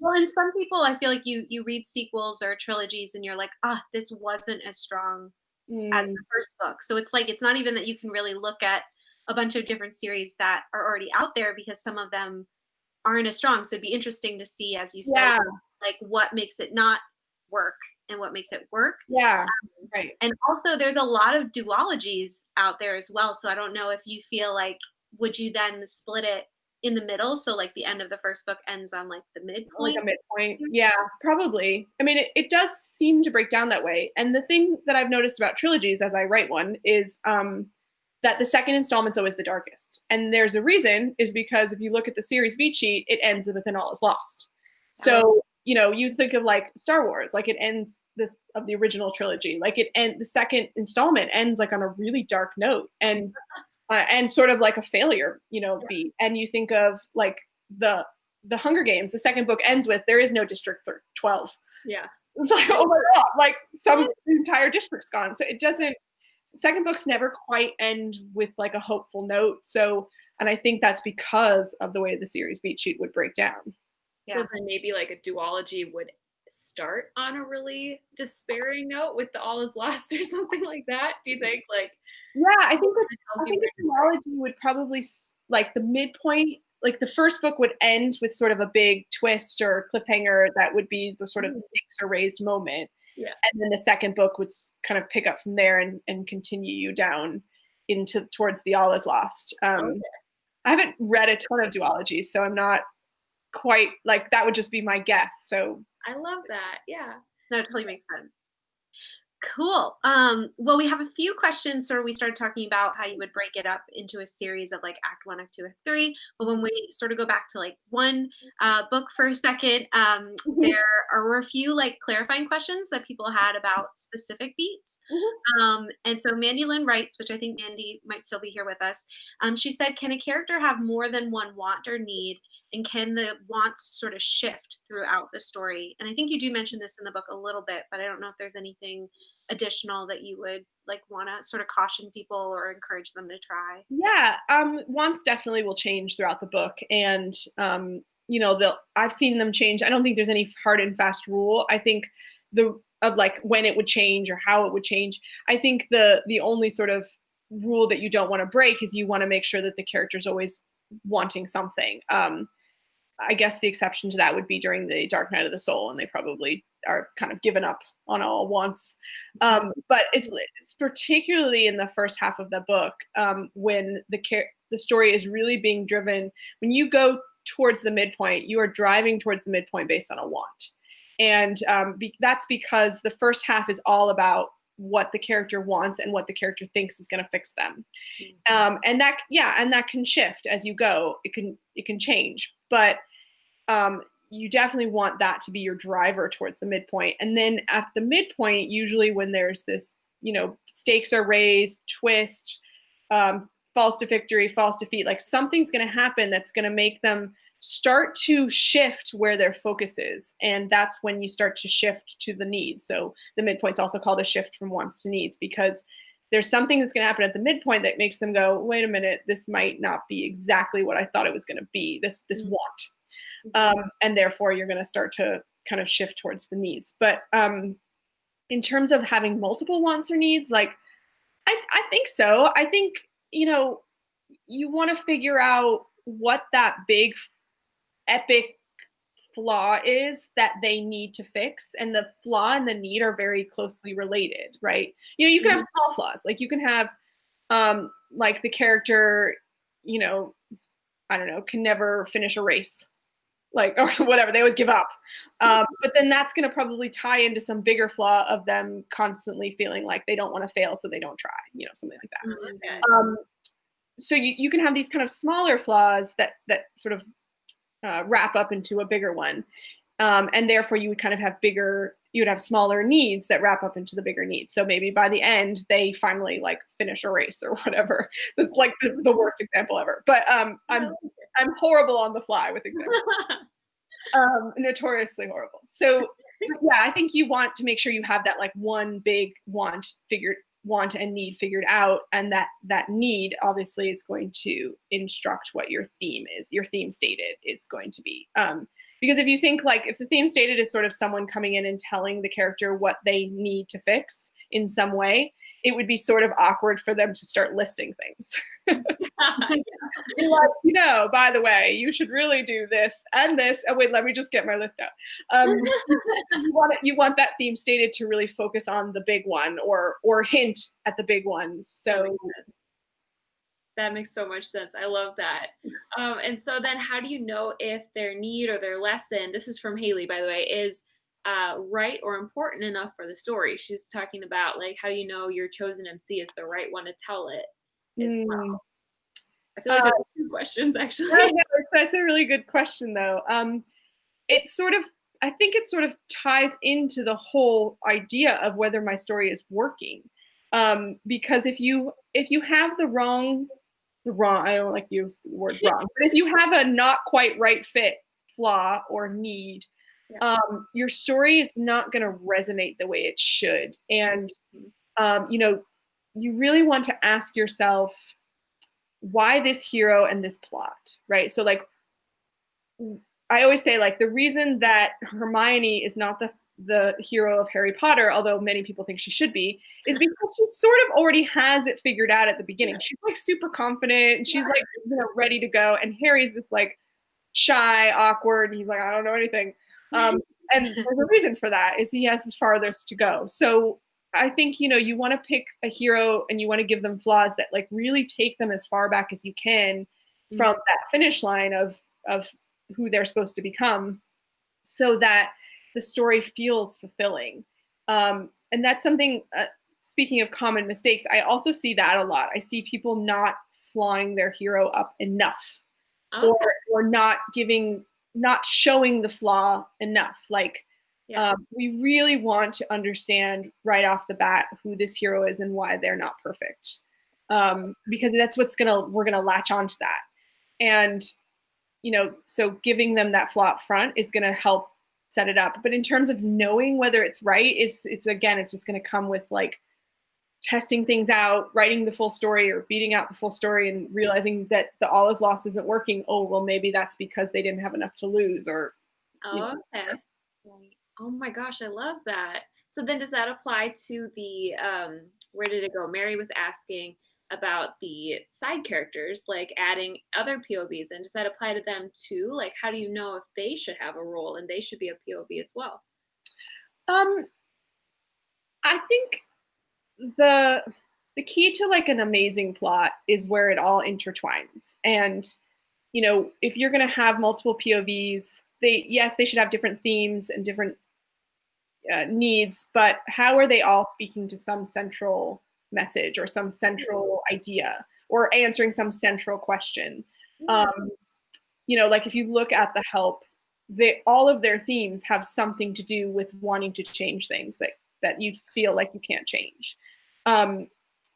well, and some people, I feel like you you read sequels or trilogies, and you're like, ah, oh, this wasn't as strong mm. as the first book. So it's like it's not even that you can really look at a bunch of different series that are already out there because some of them aren't as strong. So it'd be interesting to see as you start, yeah. like what makes it not work and what makes it work. Yeah. Um, right. And also there's a lot of duologies out there as well. So I don't know if you feel like would you then split it in the middle? So like the end of the first book ends on like the midpoint. Like a midpoint. Yeah, probably. I mean, it, it does seem to break down that way. And the thing that I've noticed about trilogies as I write one is um that the second installment's always the darkest. And there's a reason is because if you look at the series beat sheet, it ends with an all is lost. So oh you know, you think of like Star Wars, like it ends this of the original trilogy, like it and the second installment ends like on a really dark note and uh, and sort of like a failure, you know, yeah. beat. And you think of like the the Hunger Games, the second book ends with there is no District 12. Yeah. It's like, oh my God, like some entire district's gone. So it doesn't, second books never quite end with like a hopeful note. So, and I think that's because of the way the series beat sheet would break down. Yeah. So then maybe like a duology would start on a really despairing note with the all is lost or something like that. Do you think like Yeah, I think I think a duology would probably like the midpoint like the first book would end with sort of a big twist or cliffhanger that would be the sort of the mm. stakes are raised moment. Yeah. And then the second book would kind of pick up from there and, and continue you down into towards the all is lost. Um, okay. I haven't read a ton of duologies, so I'm not quite like that would just be my guess. So I love that. Yeah. No, it totally makes sense. Cool. Um, well, we have a few questions. Sort of, we started talking about how you would break it up into a series of like Act One, Act Two, Act Three. But when we sort of go back to like one uh, book for a second, um, mm-hmm. there are a few like clarifying questions that people had about specific beats. Mm-hmm. Um, and so Mandy Lynn writes, which I think Mandy might still be here with us. Um, she said, "Can a character have more than one want or need?" And can the wants sort of shift throughout the story? And i think you do mention this in the book a little bit but i don't know if there's anything additional that you would like want to sort of caution people or encourage them to try. Yeah um wants definitely will change throughout the book and um you know they'll i've seen them change. I don't think there's any hard and fast rule. I think the of like when it would change or how it would change. I think the the only sort of rule that you don't want to break is you want to make sure that the character's always wanting something. Um I guess the exception to that would be during the Dark Night of the Soul, and they probably are kind of given up on all wants. Um, but it's, it's, particularly in the first half of the book um, when the car- the story is really being driven. When you go towards the midpoint, you are driving towards the midpoint based on a want, and um, be- that's because the first half is all about what the character wants and what the character thinks is going to fix them mm-hmm. um, and that yeah and that can shift as you go it can it can change but um, you definitely want that to be your driver towards the midpoint. And then at the midpoint, usually when there's this, you know, stakes are raised, twist, um, falls to victory, false defeat, like something's going to happen that's going to make them start to shift where their focus is. And that's when you start to shift to the needs. So the midpoint's also called a shift from wants to needs because there's something that's going to happen at the midpoint that makes them go, wait a minute, this might not be exactly what I thought it was going to be, this, this mm-hmm. want um, and therefore you're going to start to kind of shift towards the needs. But um, in terms of having multiple wants or needs, like I, I think so. I think you know you want to figure out what that big epic flaw is that they need to fix and the flaw and the need are very closely related right you know you can have mm-hmm. small flaws like you can have um like the character you know i don't know can never finish a race like or whatever they always give up um, but then that's going to probably tie into some bigger flaw of them constantly feeling like they don't want to fail so they don't try you know something like that mm-hmm. um, so you, you can have these kind of smaller flaws that that sort of uh, wrap up into a bigger one um, and therefore you would kind of have bigger you would have smaller needs that wrap up into the bigger needs so maybe by the end they finally like finish a race or whatever this is like the, the worst example ever but um, i'm I'm horrible on the fly with examples. um, notoriously horrible. So yeah, I think you want to make sure you have that like one big want figured want and need figured out and that that need obviously is going to instruct what your theme is your theme stated is going to be um, because if you think like if the theme stated is sort of someone coming in and telling the character what they need to fix in some way it would be sort of awkward for them to start listing things. like, you know, by the way, you should really do this and this. Oh wait, let me just get my list out. Um, you want it, you want that theme stated to really focus on the big one or or hint at the big ones. So. That makes so much sense. I love that. Um, and so then how do you know if their need or their lesson, this is from Haley, by the way, is uh, right or important enough for the story. She's talking about like how do you know your chosen MC is the right one to tell it as mm. well. I feel like uh, two questions actually. Yeah, that's a really good question though. Um, it's sort of I think it sort of ties into the whole idea of whether my story is working. Um, because if you if you have the wrong wrong I don't like use the word wrong, but if you have a not quite right fit flaw or need, yeah. um, your story is not going to resonate the way it should. And, um, you know, you really want to ask yourself why this hero and this plot, right? So, like, I always say, like, the reason that Hermione is not the the hero of Harry Potter, although many people think she should be, is because she sort of already has it figured out at the beginning. She's like super confident and she's like, you know, ready to go. And Harry's this like shy, awkward. He's like, I don't know anything. Um, and there's a reason for that is he has the farthest to go. So I think you know you want to pick a hero and you want to give them flaws that like really take them as far back as you can mm-hmm. from that finish line of of who they're supposed to become, so that the story feels fulfilling. Um, and that's something. Uh, speaking of common mistakes, I also see that a lot. I see people not flawing their hero up enough, okay. or or not giving not showing the flaw enough. Like yeah. um, we really want to understand right off the bat who this hero is and why they're not perfect, um, because that's what's gonna we're gonna latch onto that, and you know, so giving them that flaw up front is gonna help set it up. But in terms of knowing whether it's right, it's it's again, it's just gonna come with like testing things out, writing the full story or beating out the full story and realizing that the all is lost isn't working. Oh, well, maybe that's because they didn't have enough to lose or. Oh, know. okay. Oh my gosh, I love that. So then does that apply to the, um, where did it go? Mary was asking about the side characters, like adding other POVs. And does that apply to them too? Like, how do you know if they should have a role and they should be a POV as well? Um, I think the the key to like an amazing plot is where it all intertwines and you know if you're going to have multiple povs they yes they should have different themes and different uh, needs but how are they all speaking to some central message or some central idea or answering some central question um, you know like if you look at the help they all of their themes have something to do with wanting to change things that that you feel like you can't change um,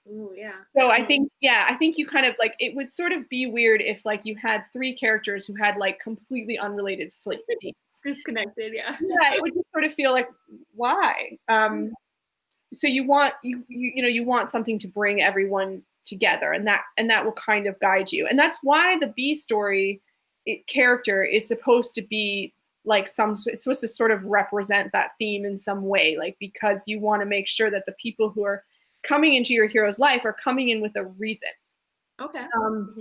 Ooh, yeah. So I think, yeah, I think you kind of like it would sort of be weird if like you had three characters who had like completely unrelated themes. Disconnected, yeah. Yeah, it would just sort of feel like why. Um, so you want you, you you know you want something to bring everyone together, and that and that will kind of guide you, and that's why the B story it, character is supposed to be like some it's supposed to sort of represent that theme in some way, like because you want to make sure that the people who are coming into your hero's life are coming in with a reason. Okay. Um, mm-hmm.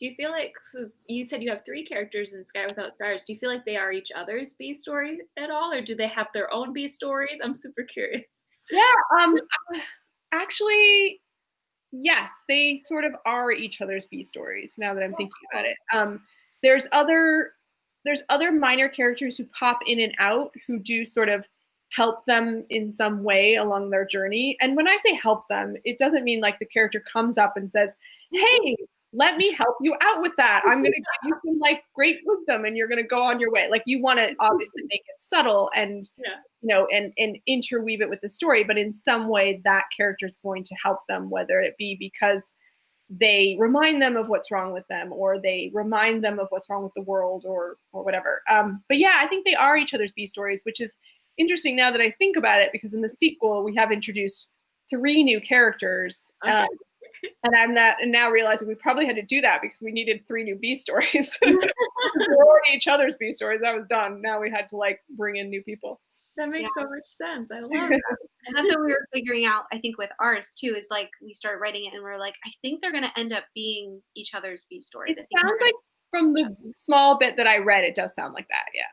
Do you feel like you said you have three characters in Sky Without Stars? Do you feel like they are each other's B story at all, or do they have their own B stories? I'm super curious. Yeah. Um. Actually, yes, they sort of are each other's B stories. Now that I'm thinking about it, um, there's other there's other minor characters who pop in and out who do sort of help them in some way along their journey. And when I say help them, it doesn't mean like the character comes up and says, Hey, let me help you out with that. I'm going to give you some like great wisdom and you're going to go on your way. Like you want to obviously make it subtle and, yeah. you know, and, and interweave it with the story, but in some way that character is going to help them, whether it be because they remind them of what's wrong with them or they remind them of what's wrong with the world or, or whatever. Um, but yeah, I think they are each other's B stories, which is interesting now that I think about it, because in the sequel we have introduced three new characters. Okay. Um, and I'm not, and now realizing we probably had to do that because we needed three new B stories. we were already each other's B stories. That was done. Now we had to like bring in new people. That makes Yeah. so much sense. I love that. And that's what we were figuring out, I think, with ours too, is like we start writing it and we're like, I think they're gonna end up being each other's B stories. It sounds we're like from the small bit that I read, it does sound like that. Yeah.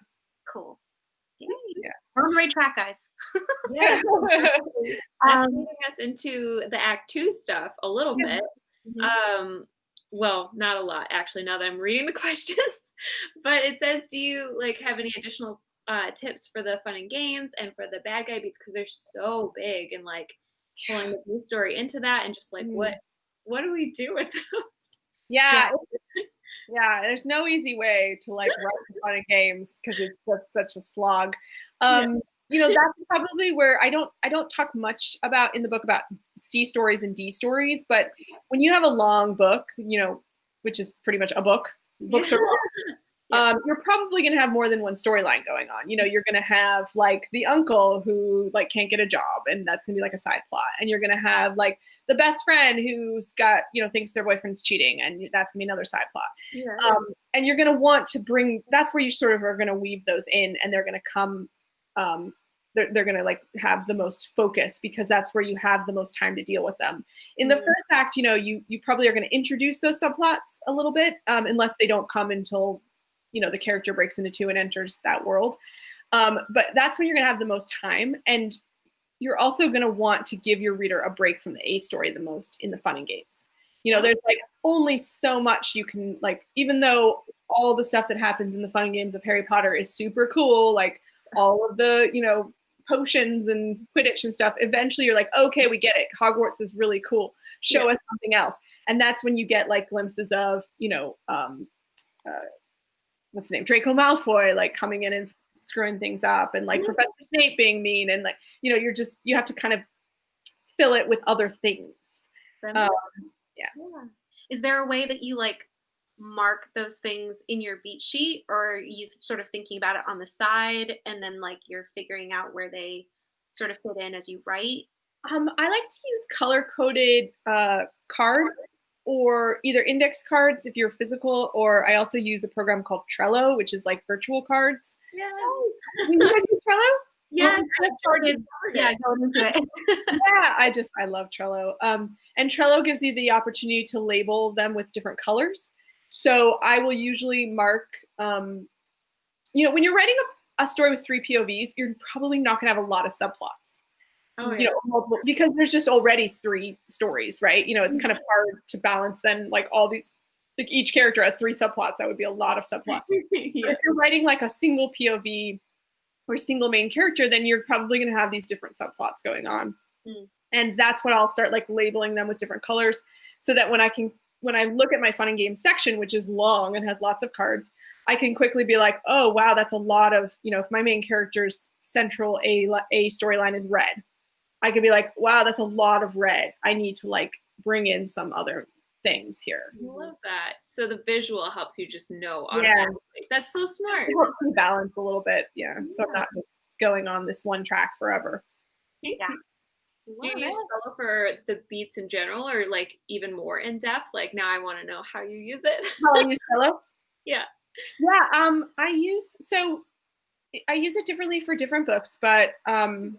cool. Yay. Yeah. On the right track, guys. Yeah. That's Um, leading us into the act two stuff a little Yeah. bit. Mhm. Um, well, not a lot actually. Now that I'm reading the questions, but it says, do you like have any additional uh, tips for the fun and games and for the bad guy beats because they're so big and like pulling the story into that and just like Mm. what what do we do with those? yeah. it's- Yeah. There's no easy way to like write fun and games because it's just such a slog. Yeah. Um, you know, that's probably where I don't I don't talk much about in the book about C stories and D stories, but when you have a long book, you know, which is pretty much a book, books are long. Yeah. Um, you're probably going to have more than one storyline going on. You know, you're going to have like the uncle who like can't get a job, and that's going to be like a side plot. And you're going to have like the best friend who's got you know thinks their boyfriend's cheating, and that's going to be another side plot. Yeah. Um, and you're going to want to bring. That's where you sort of are going to weave those in, and they're going to come. Um, they're, they're going to like have the most focus because that's where you have the most time to deal with them in the first act you know you you probably are going to introduce those subplots a little bit um, unless they don't come until you know the character breaks into two and enters that world. Um, but that's when you're going to have the most time and you're also going to want to give your reader a break from the a story the most in the fun and games. You know there's like only so much you can like even though all the stuff that happens in the fun games of harry potter is super cool like all of the you know potions and quidditch and stuff eventually you're like okay we get it. Hogwarts is really cool. Show us something else. And that's when you get like glimpses of you know um uh, what's his name draco malfoy like coming in and screwing things up and like Mhm. professor snape being mean and like you know you're just you have to kind of fill it with other things um, makes- yeah. Is there a way that you like mark those things in your beat sheet, or you sort of thinking about it on the side and then like you're figuring out where they sort of fit in as you write? Um, I like to use color coded uh, cards or either index cards if you're physical, or I also use a program called Trello, which is like virtual cards. Yes. You guys use Trello? Yes. kind of started- Yeah, going into it. yeah, I just I love Trello. Um, and Trello gives you the opportunity to label them with different colors. So I will usually mark, um, you know, when you're writing a, a story with three POVs, you're probably not going to have a lot of subplots. Oh, you know multiple because there's just already three stories right? You know it's kind of hard to balance then like all these like each character has three subplots. That would be a lot of subplots. Yeah. if you're writing like a single pov or single main character then you're probably going to have these different subplots going on. Mm. and that's what i'll start like labeling them with different colors so that when i can when i look at my fun and games section which is long and has lots of cards i can quickly be like oh wow that's a lot of you know if my main character's central a a storyline is red I could be like, wow, that's a lot of red. I need to like bring in some other things here. I love that. So the visual helps you just know Yeah. That's so smart. It helps me balance a little bit, yeah. So I'm not just going on this one track forever. Yeah. Do you use Trello for the beats in general or like even more in depth? Like now I want to know how you use it. How I use Trello? Yeah. Yeah, um, I use so I use it differently for different books, but um,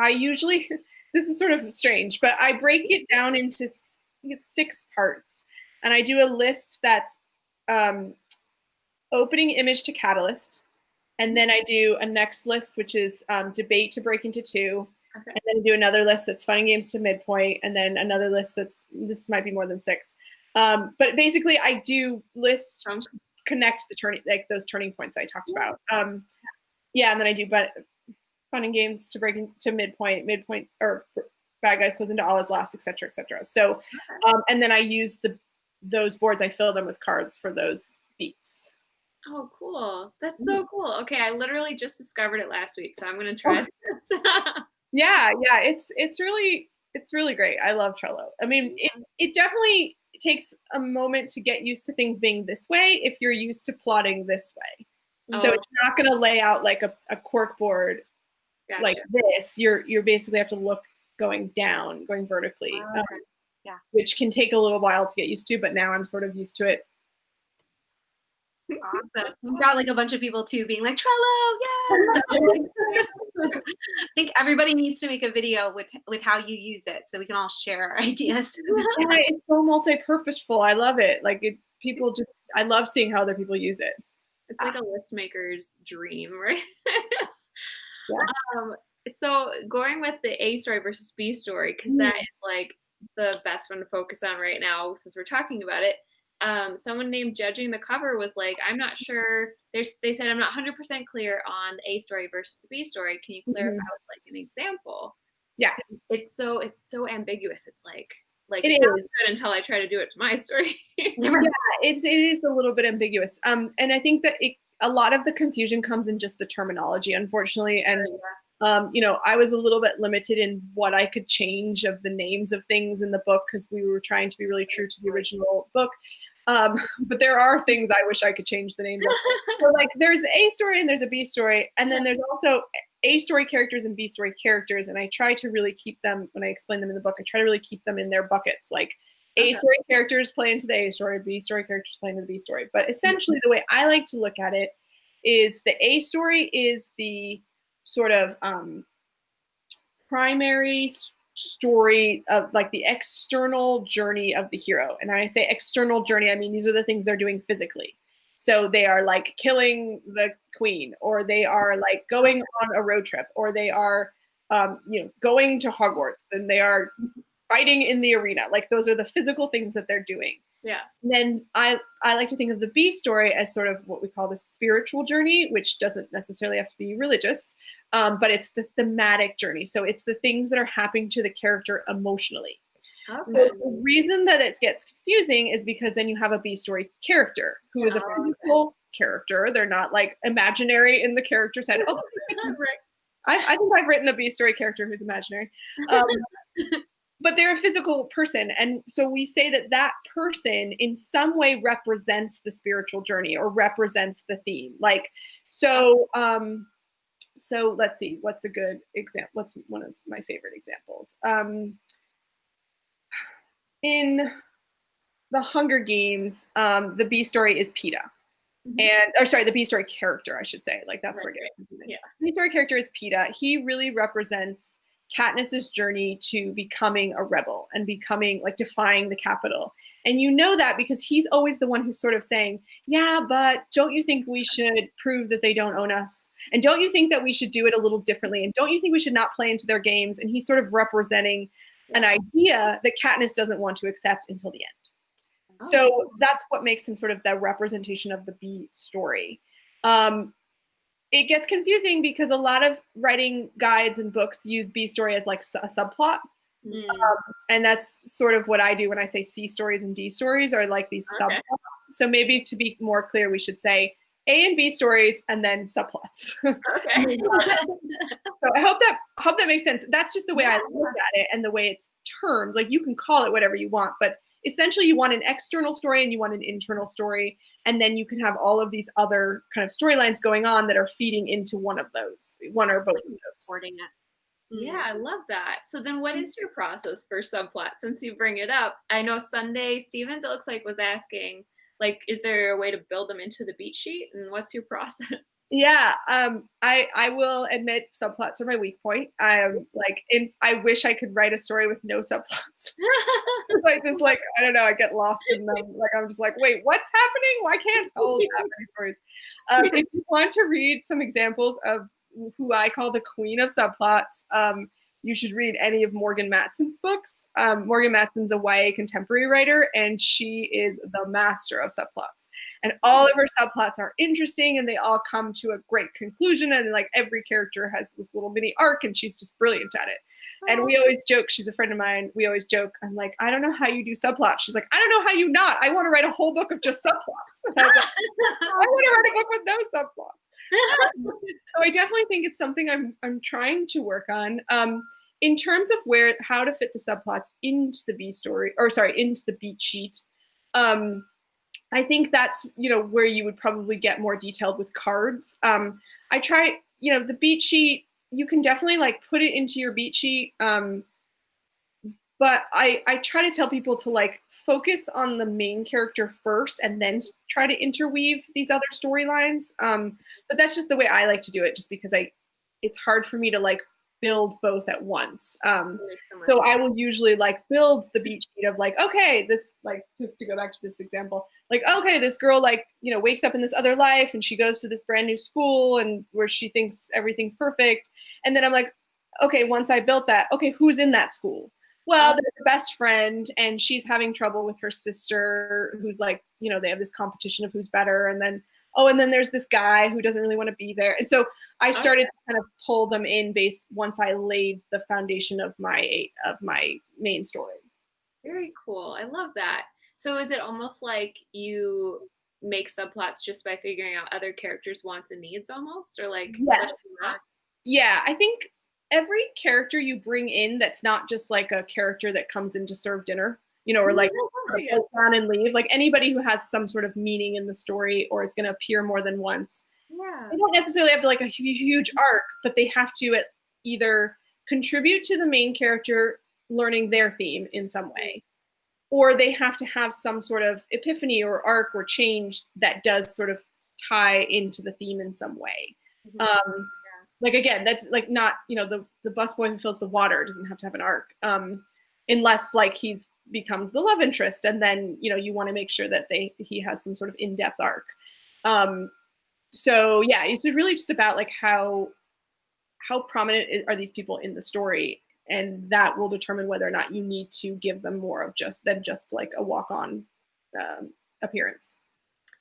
I usually this is sort of strange, but I break it down into s- I think it's six parts, and I do a list that's um, opening image to catalyst, and then I do a next list which is um, debate to break into two, Okay. and then I do another list that's fun and games to midpoint, and then another list that's this might be more than six. Um, but basically, I do list connect the turning like those turning points I talked about. Um, yeah, and then I do but fun and games to break into midpoint, midpoint or bad guys goes into all is lost, etc., etc. So, um, and then I use the those boards. I fill them with cards for those beats. Oh, cool. That's so cool. Okay, I literally just discovered it last week, so I'm gonna try this. Yeah, yeah, it's it's really it's really great. I love Trello. I mean, it it definitely takes a moment to get used to things being this way if you're used to plotting this way. So Oh, it's not going to lay out like a, a cork board gotcha. like this. You're you're basically have to look going down, going vertically, Oh, um. Yeah. which can take a little while to get used to, but now I'm sort of used to it. Awesome. We've got like a bunch of people too being like Trello, yes. I think everybody needs to make a video with with how you use it so we can all share our ideas. Yeah, it's so multi-purposeful. I love it. Like it, people just, I love seeing how other people use it. It's like a list maker's dream, right? Yeah. um, so going with the A story versus B story, because that is like the best one to focus on right now since we're talking about it. Um, someone named Judging the Cover was like, I'm not sure. There's, they said, I'm not 100% clear on the A story versus the B story. Can you clarify Mhm. with like an example? Yeah. It's so, it's so ambiguous. It's like, like It it, sounds good until I try to do it to my story. yeah, it's it is a little bit ambiguous. Um, and I think that it, a lot of the confusion comes in just the terminology, unfortunately. And um, you know, I was a little bit limited in what I could change of the names of things in the book because we were trying to be really true to the original book. Um, but there are things I wish I could change the names of. So like, there's a story and there's a B story, and then there's also A story characters and B story characters, and I try to really keep them when I explain them in the book. I try to really keep them in their buckets, like. A Okay. story characters play into the A story, B story characters play into the B story. But essentially, the way I like to look at it is the A story is the sort of um, primary story of like the external journey of the hero. And when I say external journey, I mean these are the things they're doing physically. So they are like killing the queen, or they are like going on a road trip, or they are, um, you know, going to Hogwarts, and they are fighting in the arena. Like those are the physical things that they're doing yeah. then I, I like to think of the B story as sort of what we call the spiritual journey, which doesn't necessarily have to be religious, um, but it's the thematic journey. So it's the things that are happening to the character emotionally. So Okay. the reason that it gets confusing is because then you have a B story character who is a physical character. They're not like imaginary in the character's head. Oh, I, I think I've written a B story character who's imaginary. Um, but they're a physical person. And so we say that that person in some way represents the spiritual journey or represents the theme. Like, so, um, so let's see, what's a good example? What's one of my favorite examples? Um, in the Hunger Games, um, the B story is Peeta. Mhm. And, or sorry, the B story character, I should say. Like, that's where Right, it gets confusing. Yeah. B story character is Peeta. He really represents Katniss's journey to becoming a rebel and becoming like defying the Capitol. And you know that because he's always the one who's sort of saying, Yeah, but don't you think we should prove that they don't own us? And don't you think that we should do it a little differently? And don't you think we should not play into their games? And he's sort of representing an idea that Katniss doesn't want to accept until the end. So that's what makes him sort of the representation of the B story. Um, it gets confusing because a lot of writing guides and books use B story as like a subplot. Mm. And that's sort of what I do when I say C stories and D stories are like these Okay. subplots. So maybe to be more clear, we should say A and B stories and then subplots. Okay. So I hope that hope that makes sense. That's just the way I look at it and the way it's termed. Like you can call it whatever you want, but essentially you want an external story and you want an internal story, and then you can have all of these other kind of storylines going on that are feeding into one of those, one or both of those. Mm. Yeah, I love that. So then what is your process for subplot since you bring it up? I know Sunday Stevens it looks like was asking like is there a way to build them into the beat sheet and what's your process? Yeah, um, I I will admit subplots are my weak point. I'm like, in, I wish I could write a story with no subplots. I just like I don't know. I get lost in them. Like I'm just like, wait, what's happening? Why can't hold that many stories? Um, if you want to read some examples of who I call the queen of subplots, um, you should read any of Morgan Matson's books. Um, Morgan Matson's a YA contemporary writer, and she is the master of subplots. And all of her subplots are interesting, and they all come to a great conclusion. And like every character has this little mini arc, and she's just brilliant at it. And we always joke, she's a friend of mine. We always joke, I'm like, I don't know how you do subplots. She's like, I don't know how you not. I want to write a whole book of just subplots. And I like, I want to write a book with no subplots. so I definitely think it's something I'm I'm trying to work on. Um, in terms of where how to fit the subplots into the B story, or sorry, into the beat sheet. Um, I think that's you know where you would probably get more detailed with cards. Um, I try you know the beat sheet. You can definitely like put it into your beat sheet. Um, but I, I try to tell people to like focus on the main character first and then try to interweave these other storylines. Um, but that's just the way I like to do it, just because I, it's hard for me to like build both at once. Um, so I will usually like build the beat sheet of like, okay, this like just to go back to this example, like, okay, this girl like, you know, wakes up in this other life and she goes to this brand new school and where she thinks everything's perfect. And then I'm like, okay, once I built that, okay, who's in that school? Well, um, there's a best friend, and she's having trouble with her sister, who's like, you know, they have this competition of who's better, and then oh, and then there's this guy who doesn't really want to be there, and so I oh, started okay. to kind of pull them in based once I laid the foundation of my of my main story. Very cool. I love that. So is it almost like you make subplots just by figuring out other characters' wants and needs, almost, or like yes. Yeah, I think every character you bring in that's not just like a character that comes in to serve dinner, you know, or like oh, down and leave. Like anybody who has some sort of meaning in the story or is going to appear more than once. Yeah. They don't necessarily have to like a huge arc, but they have to either contribute to the main character learning their theme in some way, or they have to have some sort of epiphany or arc or change that does sort of tie into the theme in some way. Mm-hmm. Um, like again that's like not you know the the busboy who fills the water doesn't have to have an arc um unless like he's becomes the love interest and then you know you want to make sure that they he has some sort of in-depth arc. Um so yeah it's really just about like how how prominent are these people in the story and that will determine whether or not you need to give them more of just than just like a walk-on um, appearance.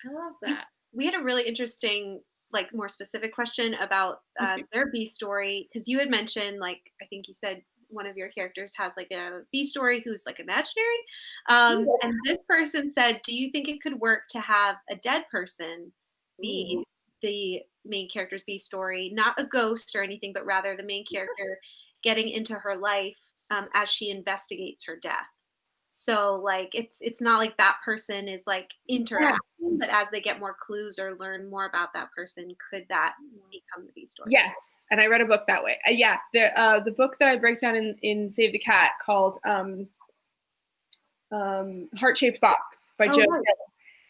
I love that. We had a really interesting like more specific question about uh, their B story because you had mentioned like I think you said one of your characters has like a B story who's like imaginary, um, yeah. and this person said, "Do you think it could work to have a dead person be the main character's B story, not a ghost or anything, but rather the main character getting into her life um, as she investigates her death?" So like it's it's not like that person is like interacting, yeah. but as they get more clues or learn more about that person, could that become the B story? Yes, and I read a book that way. Uh, yeah, the uh, the book that I break down in in Save the Cat called um, um, Heart Shaped Box by oh, Joe.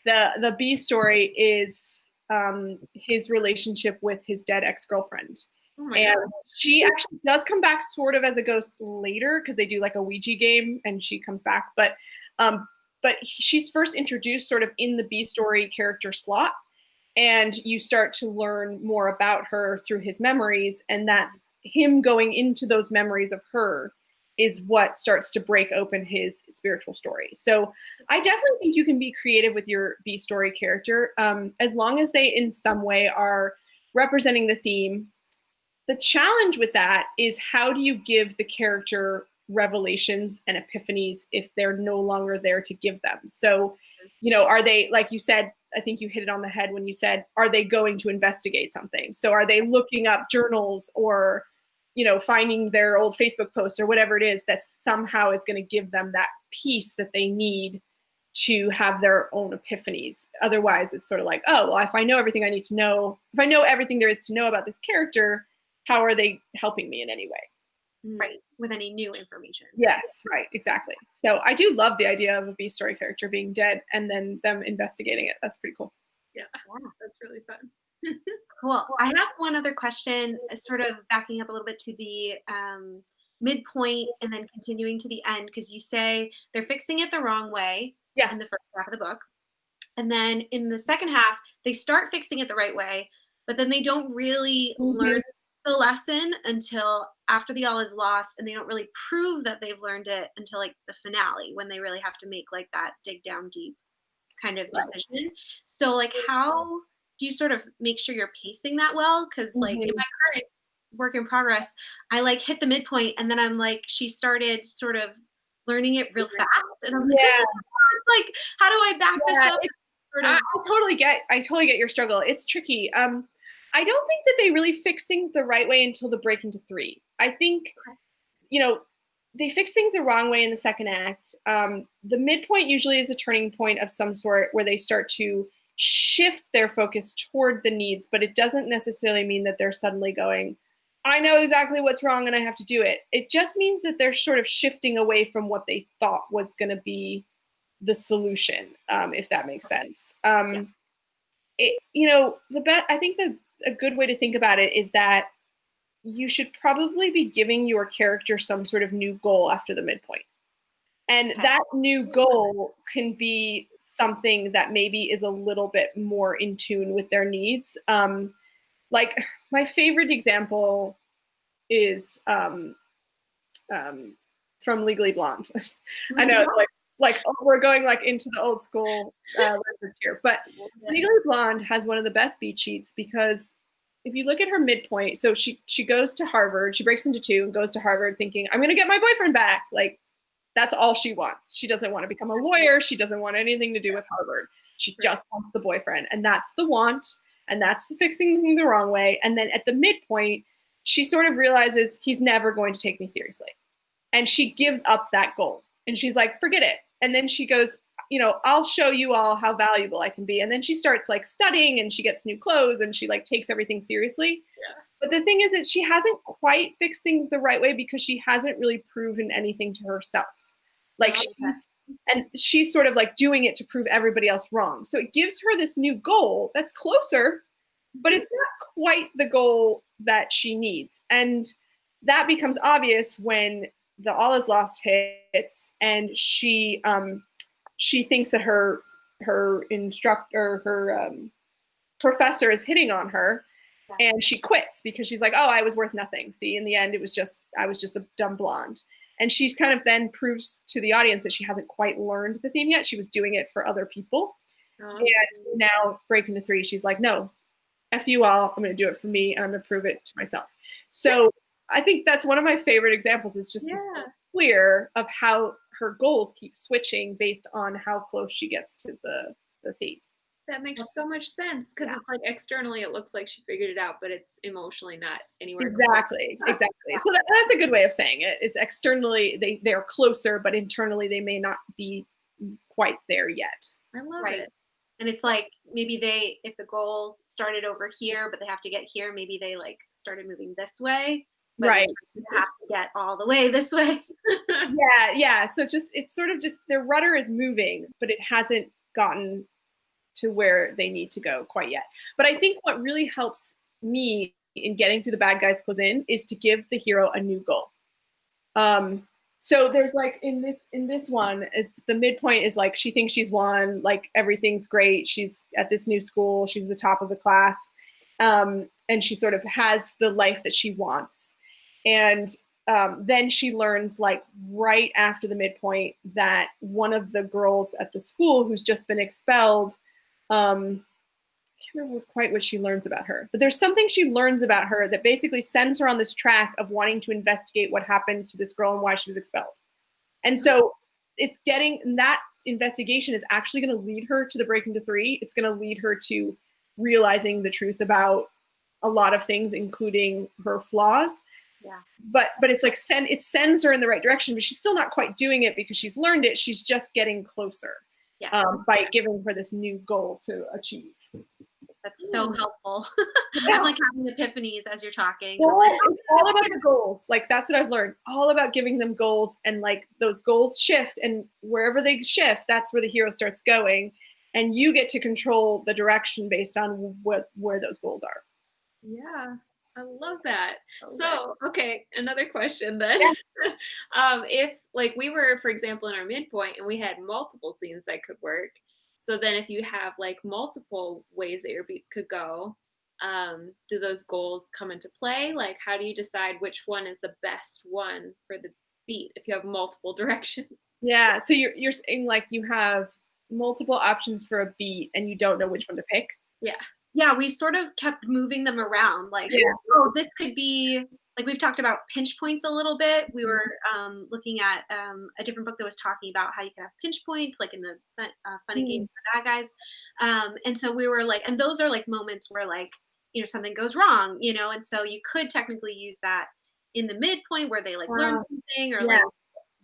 The the B story is um, his relationship with his dead ex girlfriend. Oh and God. she actually does come back sort of as a ghost later because they do like a Ouija game and she comes back. But um, but she's first introduced sort of in the B story character slot. And you start to learn more about her through his memories. And that's him going into those memories of her is what starts to break open his spiritual story. So I definitely think you can be creative with your B story character um, as long as they in some way are representing the theme the challenge with that is how do you give the character revelations and epiphanies if they're no longer there to give them? So, you know, are they, like you said, I think you hit it on the head when you said, are they going to investigate something? So are they looking up journals or, you know, finding their old Facebook posts or whatever it is that somehow is going to give them that piece that they need to have their own epiphanies. Otherwise, it's sort of like, oh, well, if I know everything I need to know, if I know everything there is to know about this character, how are they helping me in any way? Right, with any new information. Yes, right, exactly. So I do love the idea of a B story character being dead and then them investigating it. That's pretty cool. Yeah, that's really fun. cool. I have one other question, uh, sort of backing up a little bit to the um, midpoint and then continuing to the end, because you say they're fixing it the wrong way yeah. in the first half of the book. And then in the second half, they start fixing it the right way, but then they don't really mm-hmm. learn the lesson until after the all is lost and they don't really prove that they've learned it until like the finale when they really have to make like that dig down deep kind of decision right. so like how do you sort of make sure you're pacing that well because like mm-hmm. in my current work in progress i like hit the midpoint and then i'm like she started sort of learning it real fast and i'm like, yeah. like how do i back yeah, this up I, I totally get i totally get your struggle it's tricky um I don't think that they really fix things the right way until the break into three. I think, you know, they fix things the wrong way in the second act. Um, the midpoint usually is a turning point of some sort where they start to shift their focus toward the needs, but it doesn't necessarily mean that they're suddenly going, I know exactly what's wrong and I have to do it. It just means that they're sort of shifting away from what they thought was going to be the solution, um, if that makes sense. Um, yeah. it, you know, the bet. I think that a good way to think about it is that you should probably be giving your character some sort of new goal after the midpoint. And that new goal can be something that maybe is a little bit more in tune with their needs. Um, like my favorite example is um, um, from Legally Blonde. I know it's like like oh, we're going like into the old school uh, reference here, but Legally Blonde has one of the best beat sheets because if you look at her midpoint, so she she goes to Harvard, she breaks into two and goes to Harvard thinking I'm going to get my boyfriend back. Like that's all she wants. She doesn't want to become a lawyer. She doesn't want anything to do with Harvard. She just wants the boyfriend, and that's the want and that's the fixing the wrong way. And then at the midpoint, she sort of realizes he's never going to take me seriously. And she gives up that goal. And she's like, forget it. And then she goes, you know, I'll show you all how valuable I can be. And then she starts like studying and she gets new clothes and she like takes everything seriously. Yeah. But the thing is that she hasn't quite fixed things the right way because she hasn't really proven anything to herself. Like oh, she's and she's sort of like doing it to prove everybody else wrong. So it gives her this new goal that's closer, but it's not quite the goal that she needs. And that becomes obvious when the all is lost hits and she um she thinks that her her instructor her um, professor is hitting on her and she quits because she's like oh i was worth nothing see in the end it was just i was just a dumb blonde and she's kind of then proves to the audience that she hasn't quite learned the theme yet. She was doing it for other people. Oh. And now breaking the three, she's like, no, F you all, I'm gonna do it for me and I'm gonna prove it to myself. So I think that's one of my favorite examples is just yeah. clear of how her goals keep switching based on how close she gets to the, the theme. That makes so much sense because yeah. it's like externally it looks like she figured it out, but it's emotionally not anywhere. Exactly, close. exactly. So that, that's a good way of saying it. Is externally they they're closer, but internally they may not be quite there yet. I love right. it. And it's like maybe they, if the goal started over here, but they have to get here, maybe they like started moving this way. Right. you have to get all the way this way. yeah, yeah. So it's just it's sort of just their rudder is moving, but it hasn't gotten to where they need to go quite yet. But I think what really helps me in getting through the bad guys close in is to give the hero a new goal. Um, so there's like in this in this one, it's the midpoint is like she thinks she's won, like everything's great. She's at this new school, she's the top of the class, um, and she sort of has the life that she wants. And um, then she learns like right after the midpoint that one of the girls at the school who's just been expelled um, I can't remember quite what she learns about her, but there's something she learns about her that basically sends her on this track of wanting to investigate what happened to this girl and why she was expelled. And so it's getting that investigation is actually going to lead her to the break into three. It's going to lead her to realizing the truth about a lot of things, including her flaws. Yeah. But but it's like send it sends her in the right direction, but she's still not quite doing it because she's learned it. She's just getting closer yes. um, by giving her this new goal to achieve. That's so helpful. Yeah. I'm like having epiphanies as you're talking. Well, like, it's all about the goals. Like that's what I've learned. All about giving them goals and like those goals shift and wherever they shift, that's where the hero starts going. And you get to control the direction based on what where those goals are. Yeah. I love that. Okay. So, okay, another question then. Yeah. um, if like we were, for example, in our midpoint and we had multiple scenes that could work. So then if you have like multiple ways that your beats could go, um, do those goals come into play? Like how do you decide which one is the best one for the beat if you have multiple directions? Yeah. So you're you're saying like you have multiple options for a beat and you don't know which one to pick? Yeah yeah, we sort of kept moving them around. Like, yeah. oh, this could be like we've talked about pinch points a little bit. We were mm-hmm. um, looking at um, a different book that was talking about how you can have pinch points, like in the fun, uh, funny mm. games for bad guys. Um, and so we were like, and those are like moments where like you know something goes wrong, you know, and so you could technically use that in the midpoint where they like wow. learn something or yeah. like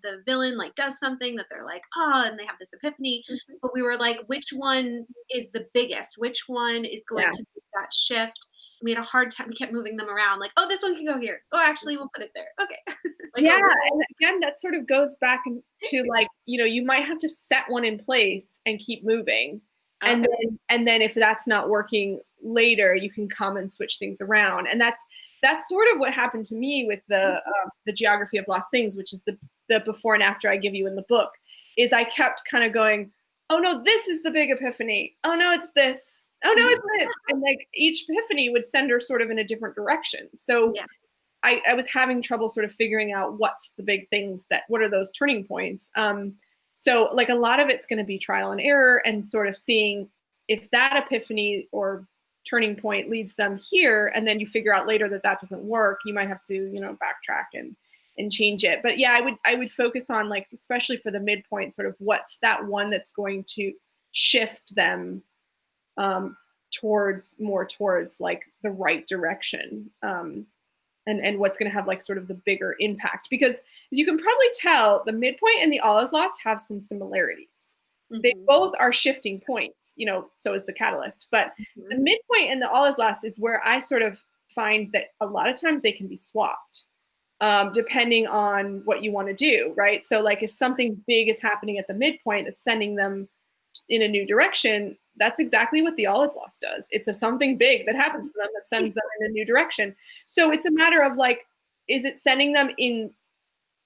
the villain like does something that they're like, oh, and they have this epiphany. Mm-hmm. But we were like, which one is the biggest? Which one is going yeah. to be that shift? we had a hard time. We kept moving them around. Like, oh, this one can go here. Oh, actually, we'll put it there. Okay. like, yeah, and again, that sort of goes back to like you know you might have to set one in place and keep moving, and then and then if that's not working later, you can come and switch things around, and that's that's sort of what happened to me with the uh, the geography of lost things, which is the the before and after I give you in the book. Is I kept kind of going, oh no, this is the big epiphany. Oh no, it's this oh no, it's this. And like each epiphany would send her sort of in a different direction. So yeah. I, I was having trouble sort of figuring out what's the big things that what are those turning points. Um, so like a lot of it's going to be trial and error and sort of seeing if that epiphany or turning point leads them here and then you figure out later that that doesn't work you might have to you know backtrack and and change it. But yeah i would i would focus on like especially for the midpoint sort of what's that one that's going to shift them um, towards more towards like the right direction um, and and what's going to have like sort of the bigger impact. Because as you can probably tell the midpoint and the all is lost have some similarities. Mm-hmm. they both are shifting points you know so is the catalyst. But mm-hmm. the midpoint and the all is lost is where i sort of find that a lot of times they can be swapped um, depending on what you want to do right so like if something big is happening at the midpoint that's sending them in a new direction that's exactly what the all is lost does. It's a something big that happens to them that sends them in a new direction. So it's a matter of like, is it sending them in?